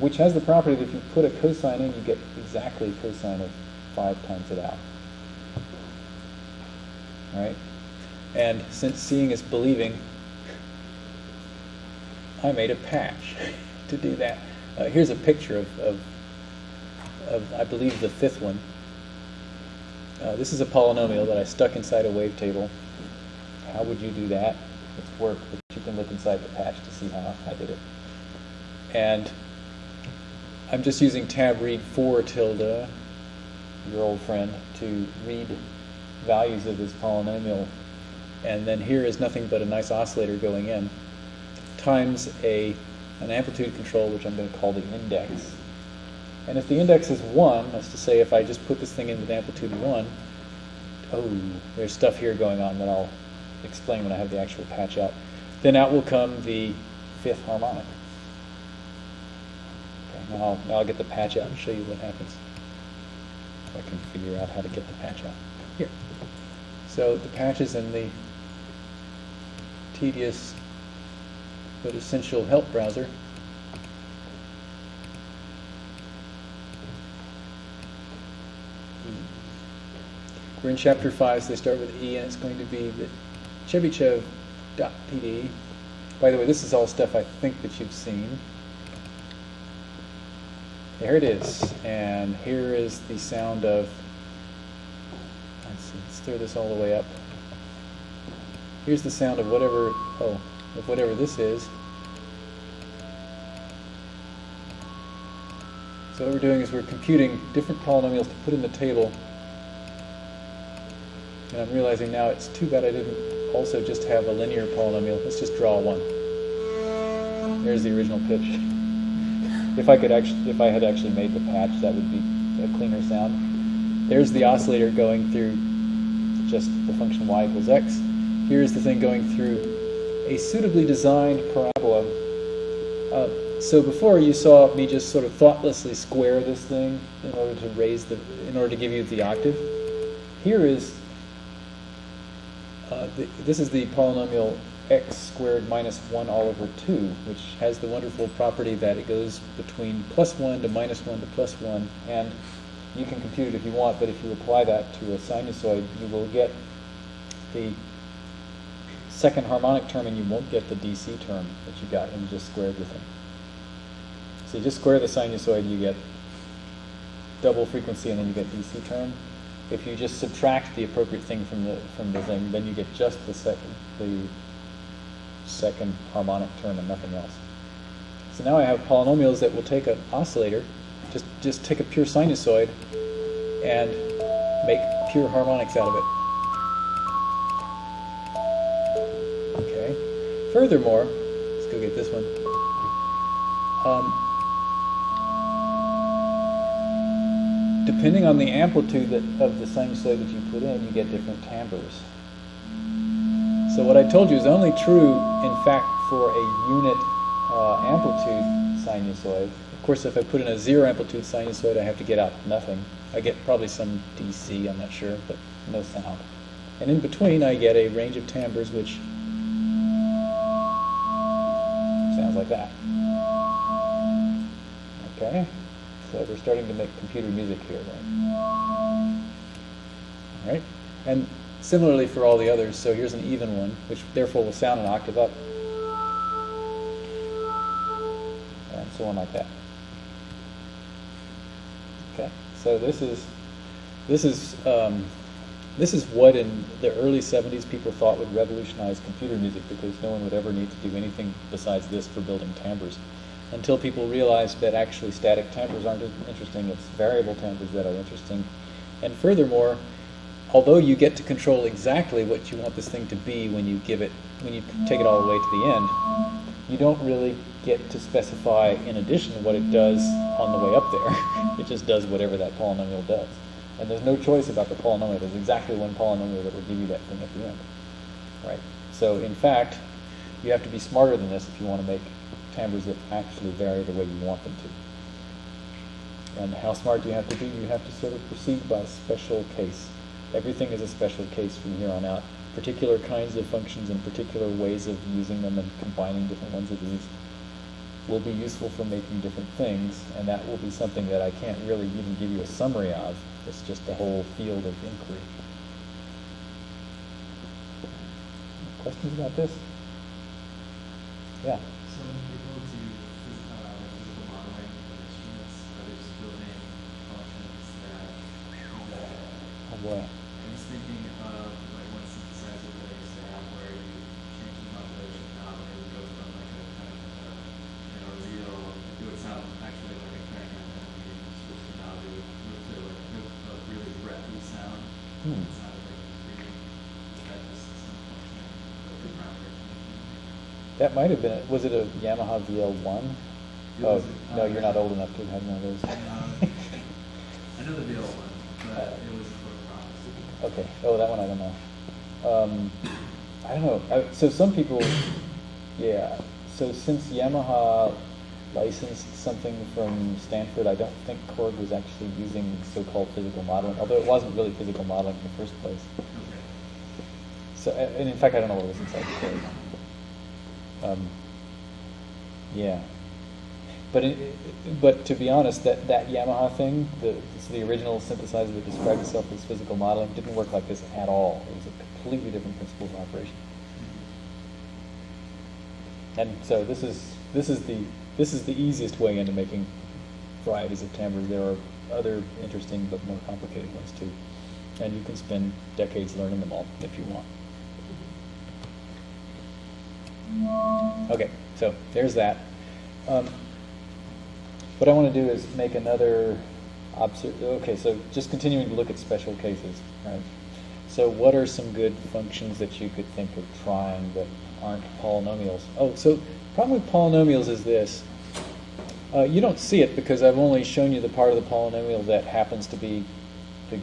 which has the property that if you put a cosine in, you get exactly cosine of 5 times it out. Right? And since seeing is believing, I made a patch to do that. Uh, here's a picture of, of, of, I believe, the fifth one. Uh, this is a polynomial that I stuck inside a wavetable. How would you do that? It's work, but you can look inside the patch to see how I did it. And I'm just using tab read four tilde, your old friend, to read values of this polynomial. And then here is nothing but a nice oscillator going in, times a, an amplitude control, which I'm going to call the index. And if the index is 1, that's to say if I just put this thing in with amplitude 1, oh, there's stuff here going on that I'll explain when I have the actual patch out. Then out will come the fifth harmonic. Now I'll, now I'll get the patch out and show you what happens. If I can figure out how to get the patch out. Here. So the patch is in the tedious but essential help browser. We're in chapter 5, so they start with E, and it's going to be the Chebyshev.pd. By the way, this is all stuff I think that you've seen. There it is. And here is the sound of, let's see, let's throw this all the way up. Here's the sound of whatever, oh, of whatever this is. So what we're doing is we're computing different polynomials to put in the table And I'm realizing now it's too bad I didn't also just have a linear polynomial. Let's just draw one. There's the original pitch. If I could actually, if I had actually made the patch, that would be a cleaner sound. There's the oscillator going through just the function y equals x. Here's the thing going through a suitably designed parabola. Uh, so before you saw me just sort of thoughtlessly square this thing in order to raise the, in order to give you the octave. Here is, uh, the, this is the polynomial x squared minus 1 all over 2, which has the wonderful property that it goes between plus 1 to minus 1 to plus 1, and you can compute it if you want, but if you apply that to a sinusoid, you will get the second harmonic term and you won't get the DC term that you got when you just squared the thing. So you just square the sinusoid, you get double frequency and then you get DC term. If you just subtract the appropriate thing from the from the thing, then you get just the second the second harmonic term and nothing else. So now I have polynomials that will take an oscillator, just just take a pure sinusoid and make pure harmonics out of it. Okay. Furthermore, let's go get this one. Um, depending on the amplitude that, of the sinusoid that you put in, you get different timbres. So what I told you is only true, in fact, for a unit uh, amplitude sinusoid. Of course, if I put in a zero amplitude sinusoid, I have to get out nothing. I get probably some DC, I'm not sure, but no sound. And in between, I get a range of timbres which sounds like that. Okay, so we're starting to make computer music here, right? All right, and similarly for all the others, so here's an even one, which therefore will sound an octave up. And so on like that. Okay, so this is this is um, this is what in the early 70s people thought would revolutionize computer music because no one would ever need to do anything besides this for building timbres until people realized that actually static timbres aren't interesting, it's variable timbres that are interesting. And furthermore, although you get to control exactly what you want this thing to be when you give it, when you take it all the way to the end, you don't really get to specify in addition what it does on the way up there. it just does whatever that polynomial does. And there's no choice about the polynomial. There's exactly one polynomial that will give you that thing at the end. Right? So in fact, you have to be smarter than this if you want to make timbres that actually vary the way you want them to. And how smart do you have to be? You have to sort of proceed by special case. Everything is a special case from here on out. Particular kinds of functions and particular ways of using them and combining different ones of these will be useful for making different things, and that will be something that I can't really even give you a summary of. It's just a whole field of inquiry. Questions about this? Yeah. So when people do phys- uh, physical modeling of instruments, are they just building functions that, that Oh. I'm just thinking of like one synthesizer that I used to have where you change the modulation knob and it would go from like a kind of uh, you know real it would sound actually like a clarinet and then you switch the knob it would move to like a, a really breathy sound. Hmm. It sounded like breathing. That just some function of the groundbreaking? That might have been, it. was it a Yamaha VL1? Oh, was, no, you're not old enough to have one of those. Um, I know the VL one, but it was for promise. Okay, oh, that one I don't know. Um, I don't know, I, so some people, yeah, so since Yamaha licensed something from Stanford, I don't think Korg was actually using so-called physical modeling, although it wasn't really physical modeling in the first place. So, and in fact, I don't know what was inside Korg. Um, yeah. But but to be honest, that, that Yamaha thing, the so the original synthesizer that described itself as physical modeling, didn't work like this at all. It was a completely different principle of operation. And so this is this is the this is the easiest way into making varieties of timbres. There are other interesting but more complicated ones too, and you can spend decades learning them all if you want. Okay, so there's that. Um, what I want to do is make another obser- Okay, so just continuing to look at special cases. Right? So what are some good functions that you could think of trying that aren't polynomials? Oh, so problem with polynomials is this. Uh, you don't see it because I've only shown you the part of the polynomial that happens to be the,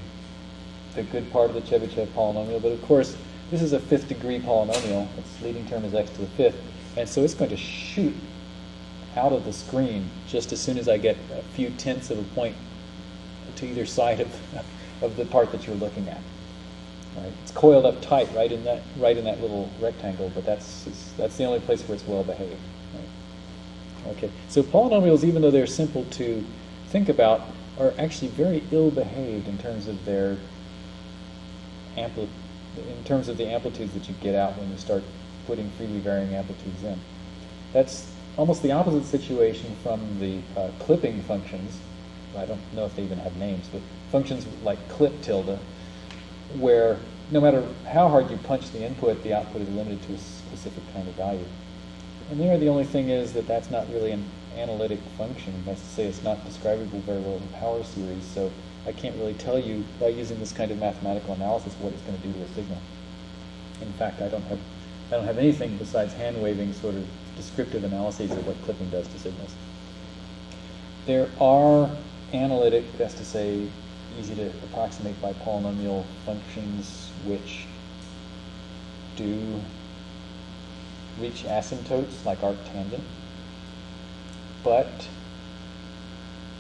the good part of the Chebyshev polynomial. But of course, this is a fifth degree polynomial. Its leading term is x to the fifth. And so it's going to shoot out of the screen just as soon as I get a few tenths of a point to either side of, of the part that you're looking at. Right? It's coiled up tight right in that right in that little rectangle, but that's that's the only place where it's well behaved. Right? Okay, so polynomials, even though they're simple to think about, are actually very ill behaved in terms of their ampli- in terms of the amplitudes that you get out when you start putting freely varying amplitudes in. That's almost the opposite situation from the uh, clipping functions. I don't know if they even have names, but functions like clip tilde, where no matter how hard you punch the input, the output is limited to a specific kind of value. And there, the only thing is that that's not really an analytic function. That's to say, it's not describable very well in power series, so I can't really tell you by using this kind of mathematical analysis what it's going to do to a signal. In fact, I don't have I don't have anything besides hand waving sort of descriptive analyses of what clipping does to signals. There are analytic, that's to say, easy to approximate by polynomial functions which do reach asymptotes like arctangent. But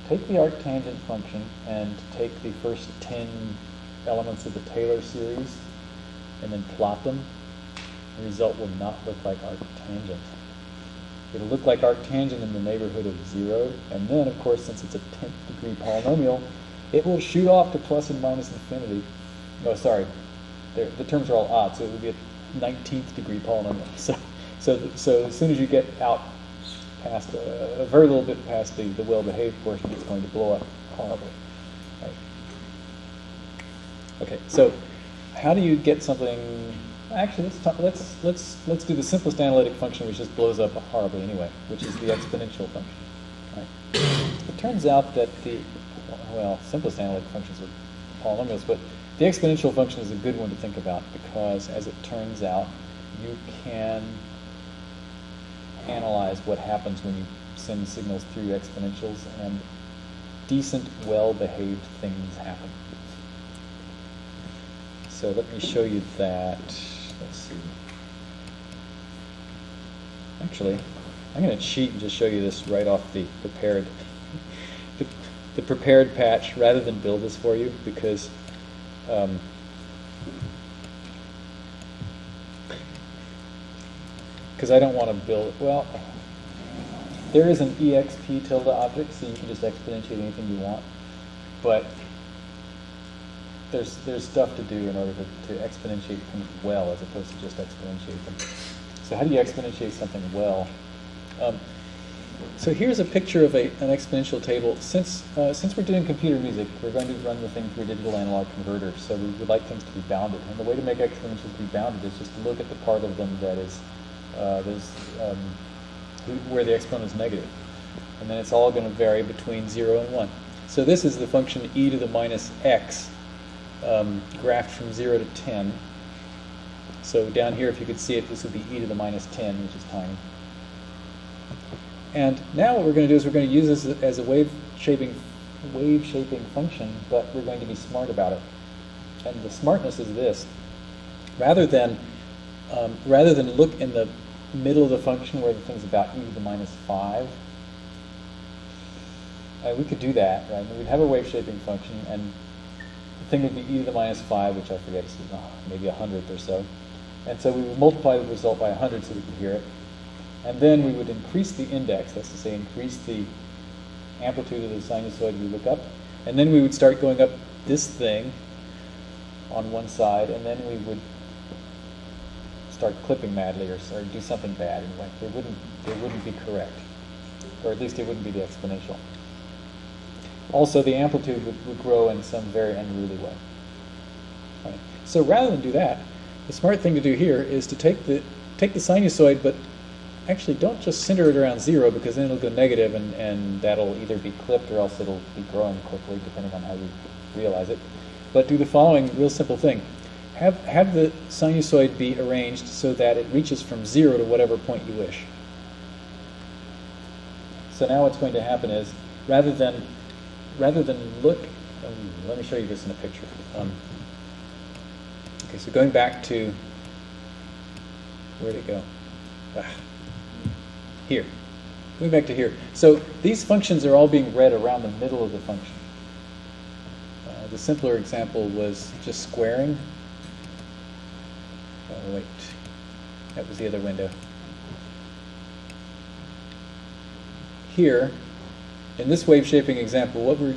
take the arctangent function and take the first 10 elements of the Taylor series and then plot them. The result will not look like arctangent. It'll look like arctangent in the neighborhood of zero, and then, of course, since it's a 10th degree polynomial, it will shoot off to plus and minus infinity. Oh, sorry, They're, the terms are all odd, so it would be a 19th degree polynomial. So, so, so as soon as you get out past a, a very little bit past the, the well-behaved portion, it's going to blow up horribly. Right. Okay, so how do you get something? Actually, let's talk, let's let's let's do the simplest analytic function, which just blows up horribly anyway, which is the exponential function. Right. It turns out that the well, simplest analytic functions are polynomials, but the exponential function is a good one to think about because, as it turns out, you can analyze what happens when you send signals through exponentials, and decent, well-behaved things happen. So let me show you that. Let's see. Actually, I'm going to cheat and just show you this right off the prepared the, the prepared patch rather than build this for you because um, because I don't want to build, well, there is an exp tilde object, so you can just exponentiate anything you want, but there's, there's stuff to do in order to, to exponentiate things well as opposed to just exponentiate them. So how do you exponentiate something well? Um, so here's a picture of a, an exponential table. Since, uh, since we're doing computer music, we're going to run the thing through a digital analog converter, so we would like things to be bounded. And the way to make exponentials be bounded is just to look at the part of them that is, uh, um, where the exponent is negative. And then it's all going to vary between 0 and 1. So this is the function e to the minus x um, graphed from 0 to 10. So down here, if you could see it, this would be e to the minus 10, which is tiny. And now what we're going to do is we're going to use this as a wave shaping, wave shaping function, but we're going to be smart about it. And the smartness is this: rather than um, rather than look in the middle of the function where the thing's about e to the minus five, uh, we could do that, right? We'd have a wave shaping function, and thing would be e to the minus five, which I forget is uh, maybe a hundredth or so. And so we would multiply the result by a hundred so we could hear it. And then we would increase the index, that's to say increase the amplitude of the sinusoid we look up. And then we would start going up this thing on one side, and then we would start clipping madly or, or do something bad anyway. It wouldn't, it wouldn't be correct, or at least it wouldn't be the exponential. Also, the amplitude would, would grow in some very unruly way. Right. So rather than do that, the smart thing to do here is to take the take the sinusoid, but actually don't just center it around zero because then it'll go negative and, and that'll either be clipped or else it'll be growing quickly depending on how you realize it. But do the following real simple thing. have, have the sinusoid be arranged so that it reaches from zero to whatever point you wish. So now what's going to happen is, rather than, rather than look, um, let me show you this in a picture. Um, okay, so going back to, where'd it go? Ah, here. Going back to here. So these functions are all being read around the middle of the function. Uh, the simpler example was just squaring. Oh, wait. That was the other window. Here, in this wave shaping example, what we're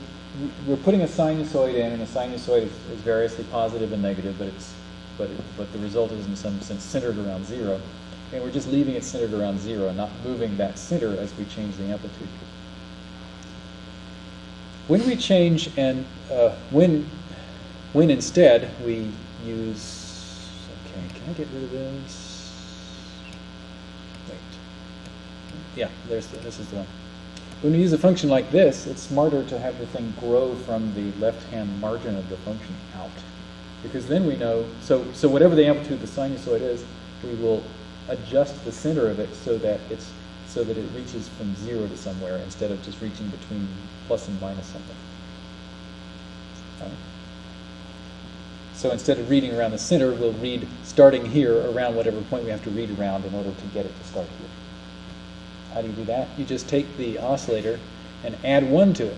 we're putting a sinusoid in, and the sinusoid is, is variously positive and negative, but it's but it, but the result is in some sense centered around zero, and we're just leaving it centered around zero, not moving that center as we change the amplitude. When we change and uh, when when instead we use okay, can I get rid of this? Wait, yeah, there's the, this is the one. When we use a function like this, it's smarter to have the thing grow from the left-hand margin of the function out. Because then we know, so, so whatever the amplitude of the sinusoid is, we will adjust the center of it so that it's so that it reaches from zero to somewhere instead of just reaching between plus and minus something. So instead of reading around the center, we'll read starting here around whatever point we have to read around in order to get it to start here. How do you do that? You just take the oscillator and add 1 to it.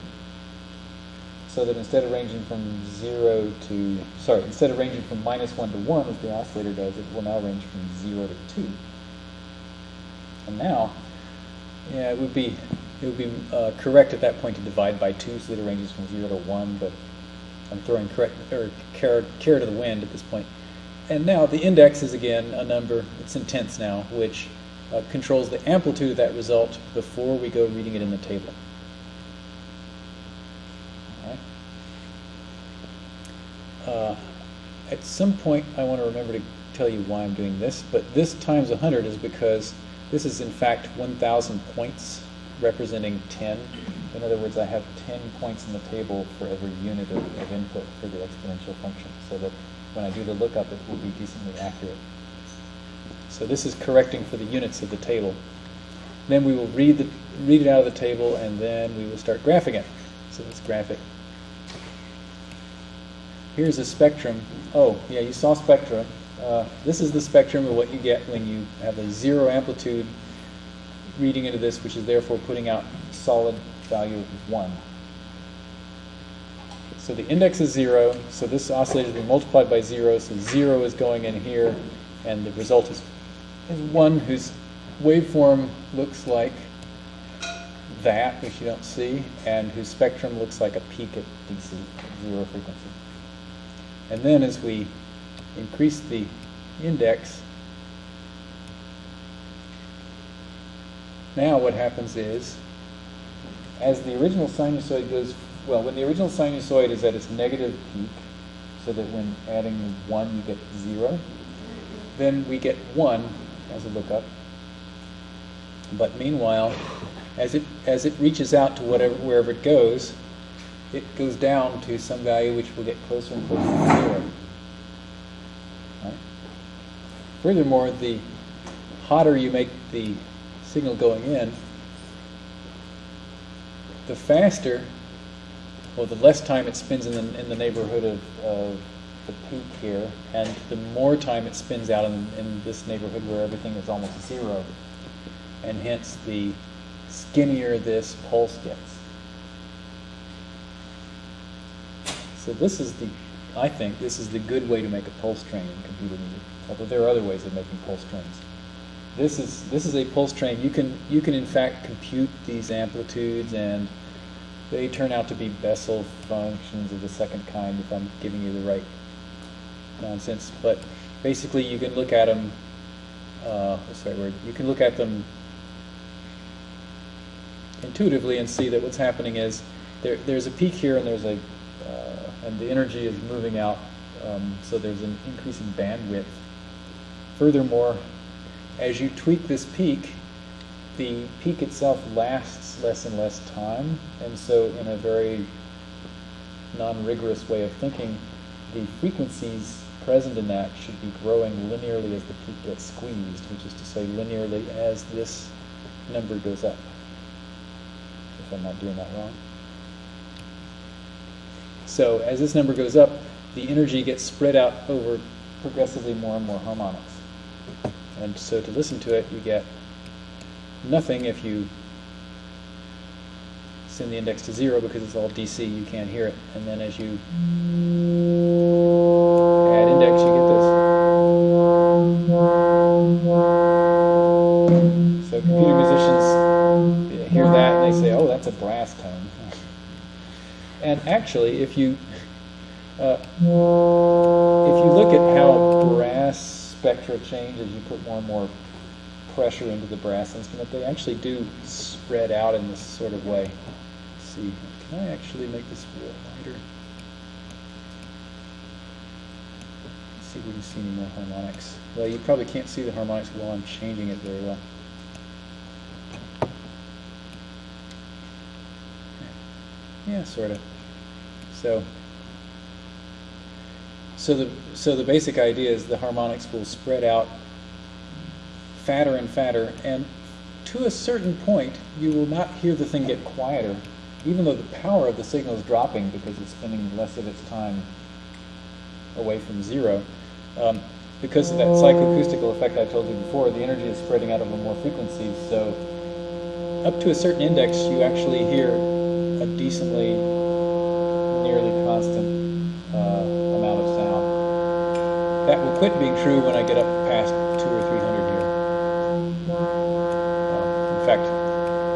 So that instead of ranging from 0 to, sorry, instead of ranging from minus 1 to 1 as the oscillator does, it will now range from 0 to 2. And now, yeah, it would be, it would be uh, correct at that point to divide by 2 so that it ranges from 0 to 1, but I'm throwing correct, or care, care to the wind at this point. And now the index is again a number, it's in tenths now, which uh, controls the amplitude of that result before we go reading it in the table. Uh, at some point, I want to remember to tell you why I'm doing this, but this times 100 is because this is in fact 1,000 points representing 10. In other words, I have 10 points in the table for every unit of, of input for the exponential function, so that when I do the lookup, it will be decently accurate. So this is correcting for the units of the table. Then we will read, the, read it out of the table, and then we will start graphing it. So let's graph it. Here's a spectrum. Oh, yeah, you saw spectrum. Uh, this is the spectrum of what you get when you have a zero amplitude reading into this, which is therefore putting out solid value of 1. So the index is 0, so this oscillator is being multiplied by 0, so 0 is going in here, and the result is, is 1 whose waveform looks like that, which you don't see, and whose spectrum looks like a peak at DC, zero frequency. And then as we increase the index, now what happens is, as the original sinusoid goes, well, when the original sinusoid is at its negative peak, so that when adding 1 you get 0, then we get 1 as a lookup. But meanwhile, as it, as it reaches out to whatever, wherever it goes, it goes down to some value which will get closer and closer to 0. Right? Furthermore, the hotter you make the signal going in, the faster, well, the less time it spends in the, in the neighborhood of, of the peak here, and the more time it spends out in, in this neighborhood where everything is almost zero. And hence, the skinnier this pulse gets. So this is the, I think, this is the good way to make a pulse train in computer music. Although there are other ways of making pulse trains. This is this is a pulse train. You can you can in fact compute these amplitudes, and they turn out to be Bessel functions of the second kind. If I'm giving you the right nonsense, but basically you can look at them. Uh, what's the right word? You can look at them intuitively and see that what's happening is there, there's a peak here and there's a uh, and the energy is moving out, um, so there's an increasing bandwidth. Furthermore, as you tweak this peak, the peak itself lasts less and less time, and so in a very non-rigorous way of thinking, the frequencies present in that should be growing linearly as the peak gets squeezed, which is to say linearly as this number goes up. If I'm not doing that wrong. So as this number goes up, the energy gets spread out over progressively more and more harmonics. And so to listen to it, you get nothing if you send the index to zero because it's all DC, you can't hear it. And then as you actually, if you uh, if you look at how brass spectra change as you put more and more pressure into the brass instrument, they actually do spread out in this sort of way. Let's see, can I actually make this wheel lighter? Let's see if we can see any more harmonics. Well, you probably can't see the harmonics while I'm changing it very well. Yeah, sort of. So, so the so the basic idea is the harmonics will spread out fatter and fatter, and to a certain point, you will not hear the thing get quieter, even though the power of the signal is dropping because it's spending less of its time away from zero. Um, because of that psychoacoustical effect I told you before, the energy is spreading out over more frequencies. So, up to a certain index, you actually hear a decently, nearly constant uh, amount of sound. That will quit being true when I get up past two or three hundred here. Um, in fact,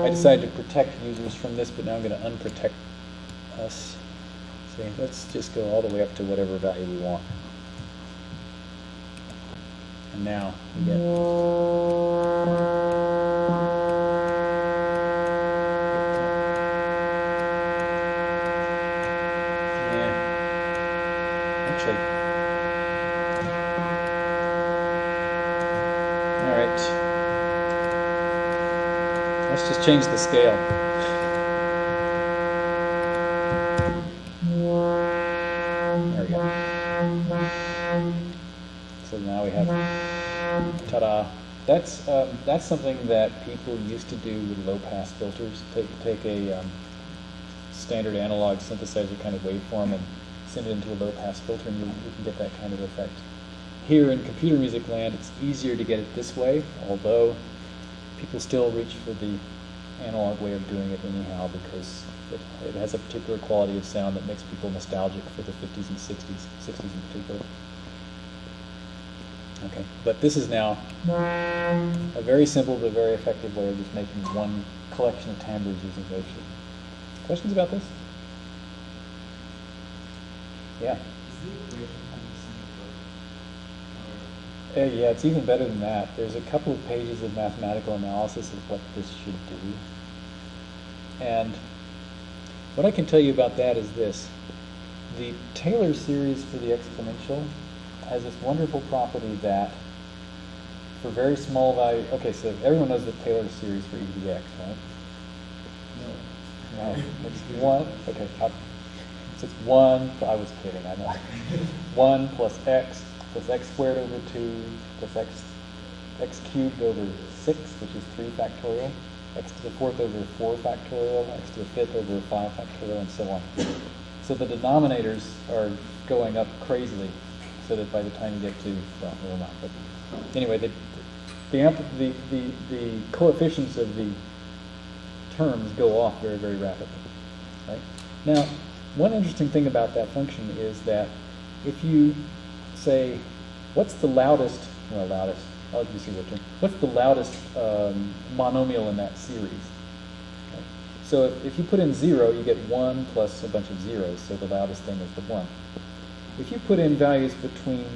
I decided to protect users from this, but now I'm going to unprotect us. See, let's just go all the way up to whatever value we want. And now we get. Actually. All right. Let's just change the scale. There we go. So now we have, ta-da. That's um, that's something that people used to do with low-pass filters. Take take a um, standard analog synthesizer kind of waveform and send it into a low-pass filter, and you, can get that kind of effect. Here in computer music land, it's easier to get it this way, although people still reach for the analog way of doing it anyhow because it, it has a particular quality of sound that makes people nostalgic for the 50s and 60s, 60s in particular. Okay, but this is now a very simple but very effective way of just making one collection of timbres using wavesheet. Questions about this? Yeah. Is the equation in the same book? Or- Uh, yeah, it's even better than that. There's a couple of pages of mathematical analysis of what this should do. And what I can tell you about that is this. The Taylor series for the exponential has this wonderful property that for very small value, okay, so everyone knows the Taylor series for e to the x, right? No, it's one, okay, I- so it's one, I was kidding, I know. One plus x plus x squared over two plus x, x cubed over six, which is three factorial, x to the fourth over four factorial, x to the fifth over five factorial, and so on. So the denominators are going up crazily, so that by the time you get to, well, not, but anyway, the, the, the, the, the coefficients of the terms go off very, very rapidly. Right? Now, one interesting thing about that function is that if you say, what's the loudest, well, loudest, I'll see what term, what's the loudest um, monomial in that series? Okay. So if, if you put in zero, you get one plus a bunch of zeros, so the loudest thing is the one. If you put in values between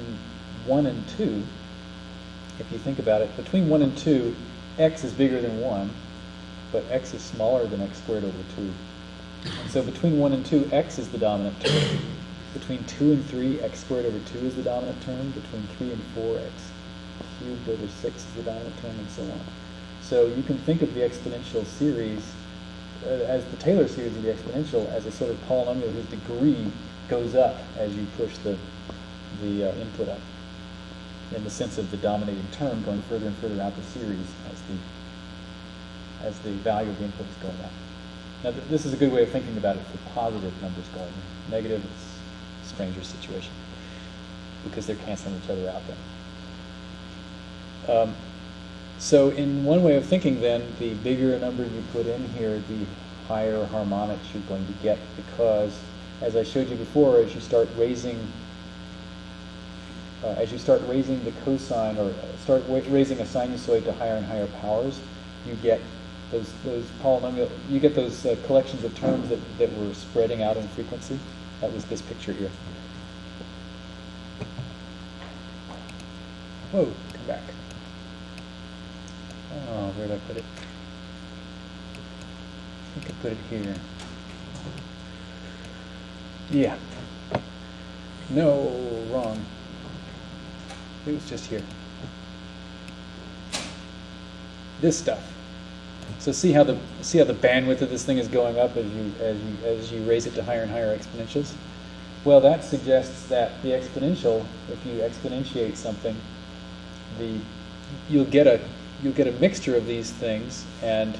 one and two, if you think about it, between 1 and 2, x is bigger than 1, but x is smaller than x squared over 2. So between 1 and 2, x is the dominant term. Between 2 and 3, x squared over 2 is the dominant term. Between 3 and 4, x cubed over 6 is the dominant term, and so on. So you can think of the exponential series uh, as the Taylor series of the exponential as a sort of polynomial whose degree goes up as you push the the uh, input up in the sense of the dominating term going further and further out the series as the, as the value of the input is going up. Now, th- this is a good way of thinking about it for positive numbers going in. Negative is a stranger situation because they're canceling each other out then. Um, so in one way of thinking then, the bigger a number you put in here, the higher harmonics you're going to get because, as I showed you before, as you start raising uh, as you start raising the cosine or start raising a sinusoid to higher and higher powers, you get those those polynomial you get those uh, collections of terms that, that were spreading out in frequency. That was this picture here. Whoa, come back. Oh, where did I put it? I think I put it here. Yeah. No, wrong. It was just here. This stuff. So see how the see how the bandwidth of this thing is going up as you as you as you raise it to higher and higher exponentials. Well, that suggests that the exponential, if you exponentiate something, the you'll get a you'll get a mixture of these things, and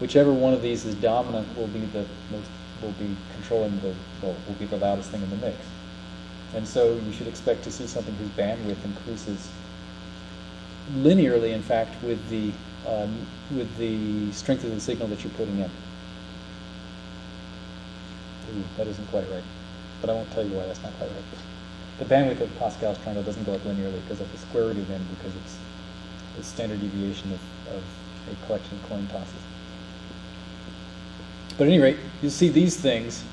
whichever one of these is dominant will be the most will be controlling the will, will be the loudest thing in the mix. And so you should expect to see something whose bandwidth increases linearly, in fact, with the um, with the strength of the signal that you're putting in. Ooh, that isn't quite right, but I won't tell you why that's not quite right. The bandwidth of Pascal's triangle doesn't go up linearly because of the square root of n because it's the standard deviation of, of a collection of coin tosses. But at any rate, you see these things,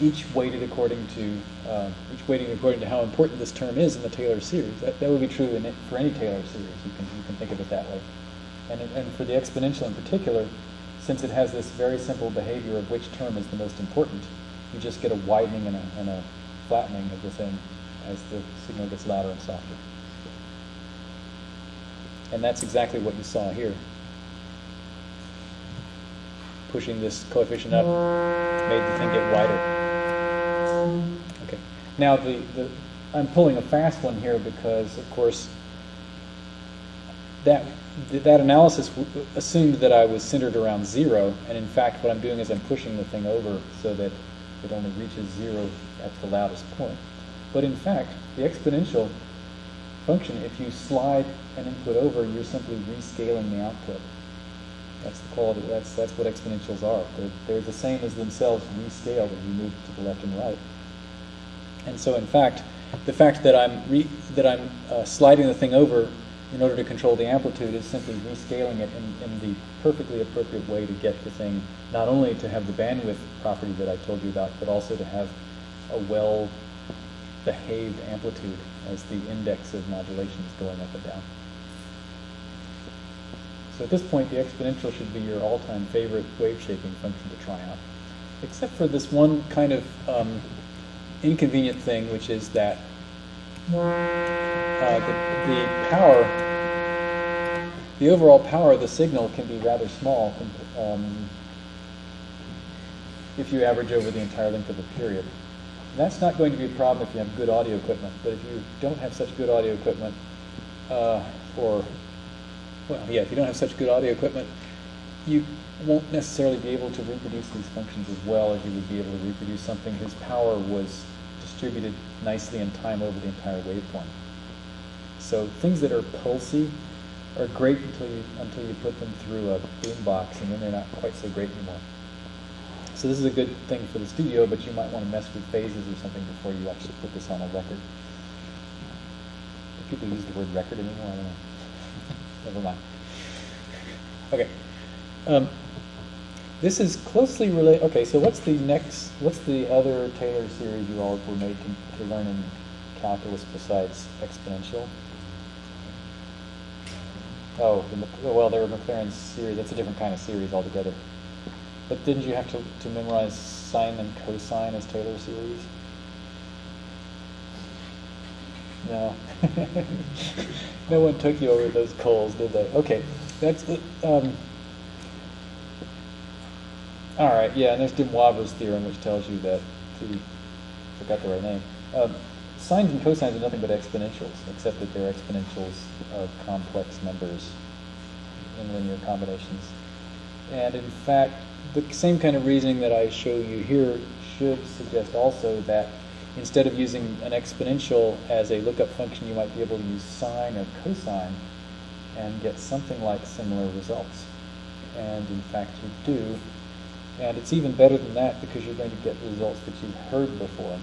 each weighted according to uh, each weighted according to how important this term is in the Taylor series. That, that would be true in it, for any Taylor series. You can you can think of it that way. And and for the exponential in particular, since it has this very simple behavior of which term is the most important, you just get a widening and a, and a flattening of the thing as the signal gets louder and softer. And that's exactly what you saw here. Pushing this coefficient up made the thing get wider. Now the, the I'm pulling a fast one here because, of course, that that analysis assumed that I was centered around zero, and in fact, what I'm doing is I'm pushing the thing over so that it only reaches zero at the loudest point. But in fact, the exponential function, if you slide an input over, you're simply rescaling the output. That's the quality. That's that's what exponentials are. They're, they're the same as themselves rescaled as you move to the left and right. And so, in fact, the fact that I'm that I'm uh, sliding the thing over in order to control the amplitude is simply rescaling it in, in the perfectly appropriate way to get the thing not only to have the bandwidth property that I told you about, but also to have a well behaved amplitude as the index of modulation is going up and down. So at this point, the exponential should be your all-time favorite wave shaping function to try out, except for this one kind of um, inconvenient thing, which is that uh, the, the power, the overall power of the signal can be rather small um, if you average over the entire length of a period. And that's not going to be a problem if you have good audio equipment, but if you don't have such good audio equipment, uh, or, well, yeah, if you don't have such good audio equipment, you won't necessarily be able to reproduce these functions as well as you would be able to reproduce something whose power was distributed nicely in time over the entire waveform. So things that are pulsy are great until you until you put them through a boombox, and then they're not quite so great anymore. So this is a good thing for the studio, but you might want to mess with phases or something before you actually put this on a record. Do people use the word record anymore? I don't know. Never mind. Okay. Um, this is closely related. Okay, so what's the next? What's the other Taylor series you all were made to, learn in calculus besides exponential? Oh, the, well, there were Maclaurin's series. That's a different kind of series altogether. But didn't you have to, to memorize sine and cosine as Taylor series? No. no one took you over those coals, did they? Okay, that's um, all right. Yeah, and there's Moivre's theorem, which tells you that. The, forgot the right name. Um, sines and cosines are nothing but exponentials, except that they're exponentials of complex numbers in linear combinations. And in fact, the same kind of reasoning that I show you here should suggest also that instead of using an exponential as a lookup function, you might be able to use sine or cosine and get something like similar results. And in fact, you do. And it's even better than that because you're going to get the results that you've heard before.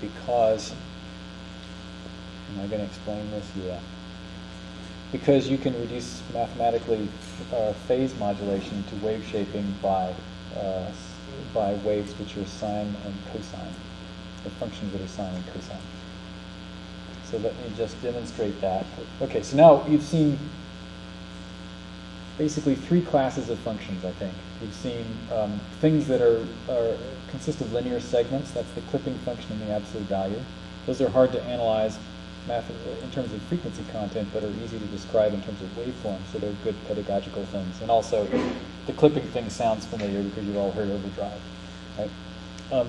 Because, am I going to explain this? Yeah. Because you can reduce mathematically uh, phase modulation to wave shaping by, uh, by waves which are sine and cosine, the functions that are sine and cosine. So let me just demonstrate that. Okay, so now you've seen basically three classes of functions, I think. We've seen um, things that are, are consist of linear segments. That's the clipping function and the absolute value. Those are hard to analyze math in terms of frequency content, but are easy to describe in terms of waveform. So they're good pedagogical things. And also, the clipping thing sounds familiar because you've all heard overdrive, right? Um,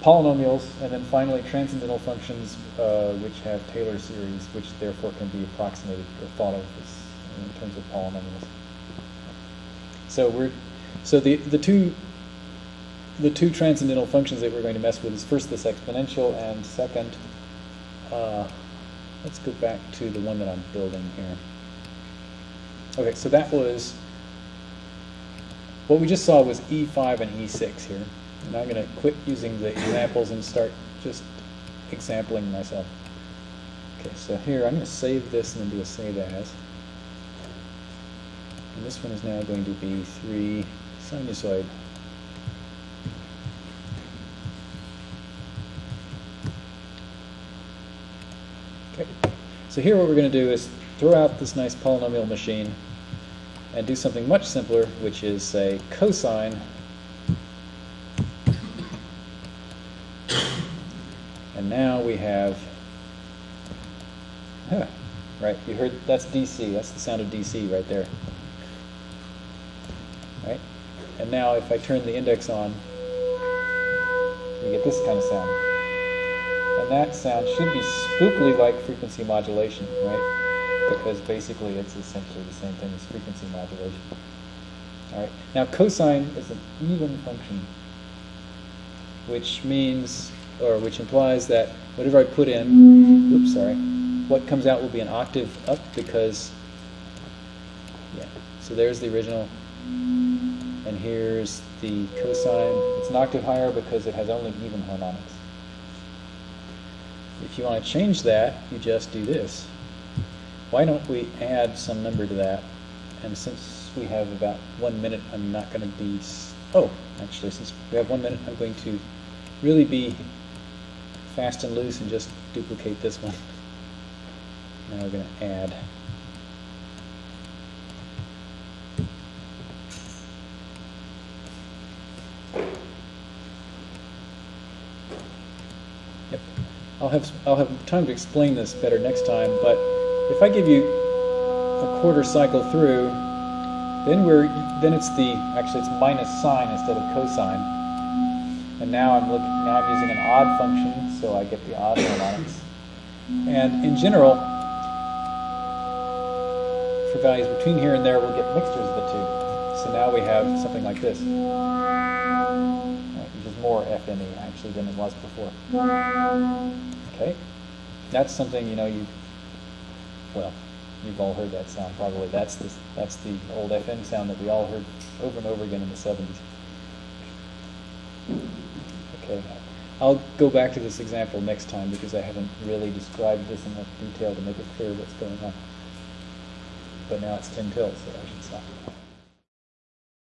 polynomials, and then finally transcendental functions, uh, which have Taylor series, which therefore can be approximated or thought of as in terms of polynomials. So we're so the the two the two transcendental functions that we're going to mess with is first this exponential, and second, uh, let's go back to the one that I'm building here. Okay, so that was what we just saw was E5 and E6 here. And I'm going to quit using the examples and start just exampling myself. Okay, so here I'm going to save this and then do a save as. And this one is now going to be 3 sinusoid. Okay, so here what we're going to do is throw out this nice polynomial machine and do something much simpler, which is say cosine And now we have, huh, right, you heard, that's DC, that's the sound of DC right there. And now if I turn the index on, you get this kind of sound. And that sound should be spookily like frequency modulation, right? Because basically it's essentially the same thing as frequency modulation. All right. Now cosine is an even function, which means, or which implies that whatever I put in, oops, sorry, what comes out will be an octave up because, yeah. So there's the original, and here's the cosine. It's an octave higher because it has only even harmonics. If you want to change that, you just do this. Why don't we add some number to that? And since we have about one minute, I'm not going to be. Oh, actually, since we have one minute, I'm going to really be fast and loose and just duplicate this one. Now we're going to add. Yep. I'll have I'll have time to explain this better next time. But if I give you a quarter cycle through, then we're then it's the actually it's minus sine instead of cosine. And now I'm looking now I'm using an odd function, so I get the odd harmonics. And in general, for values between here and there, we'll get mixtures of the two. So now we have something like this, more FME actually than it was before. Okay, that's something you know you. Well, you've all heard that sound probably. That's the that's the old FM sound that we all heard over and over again in the '70s. Okay, I'll go back to this example next time because I haven't really described this in enough detail to make it clear what's going on. But now it's 10 till, so I should stop.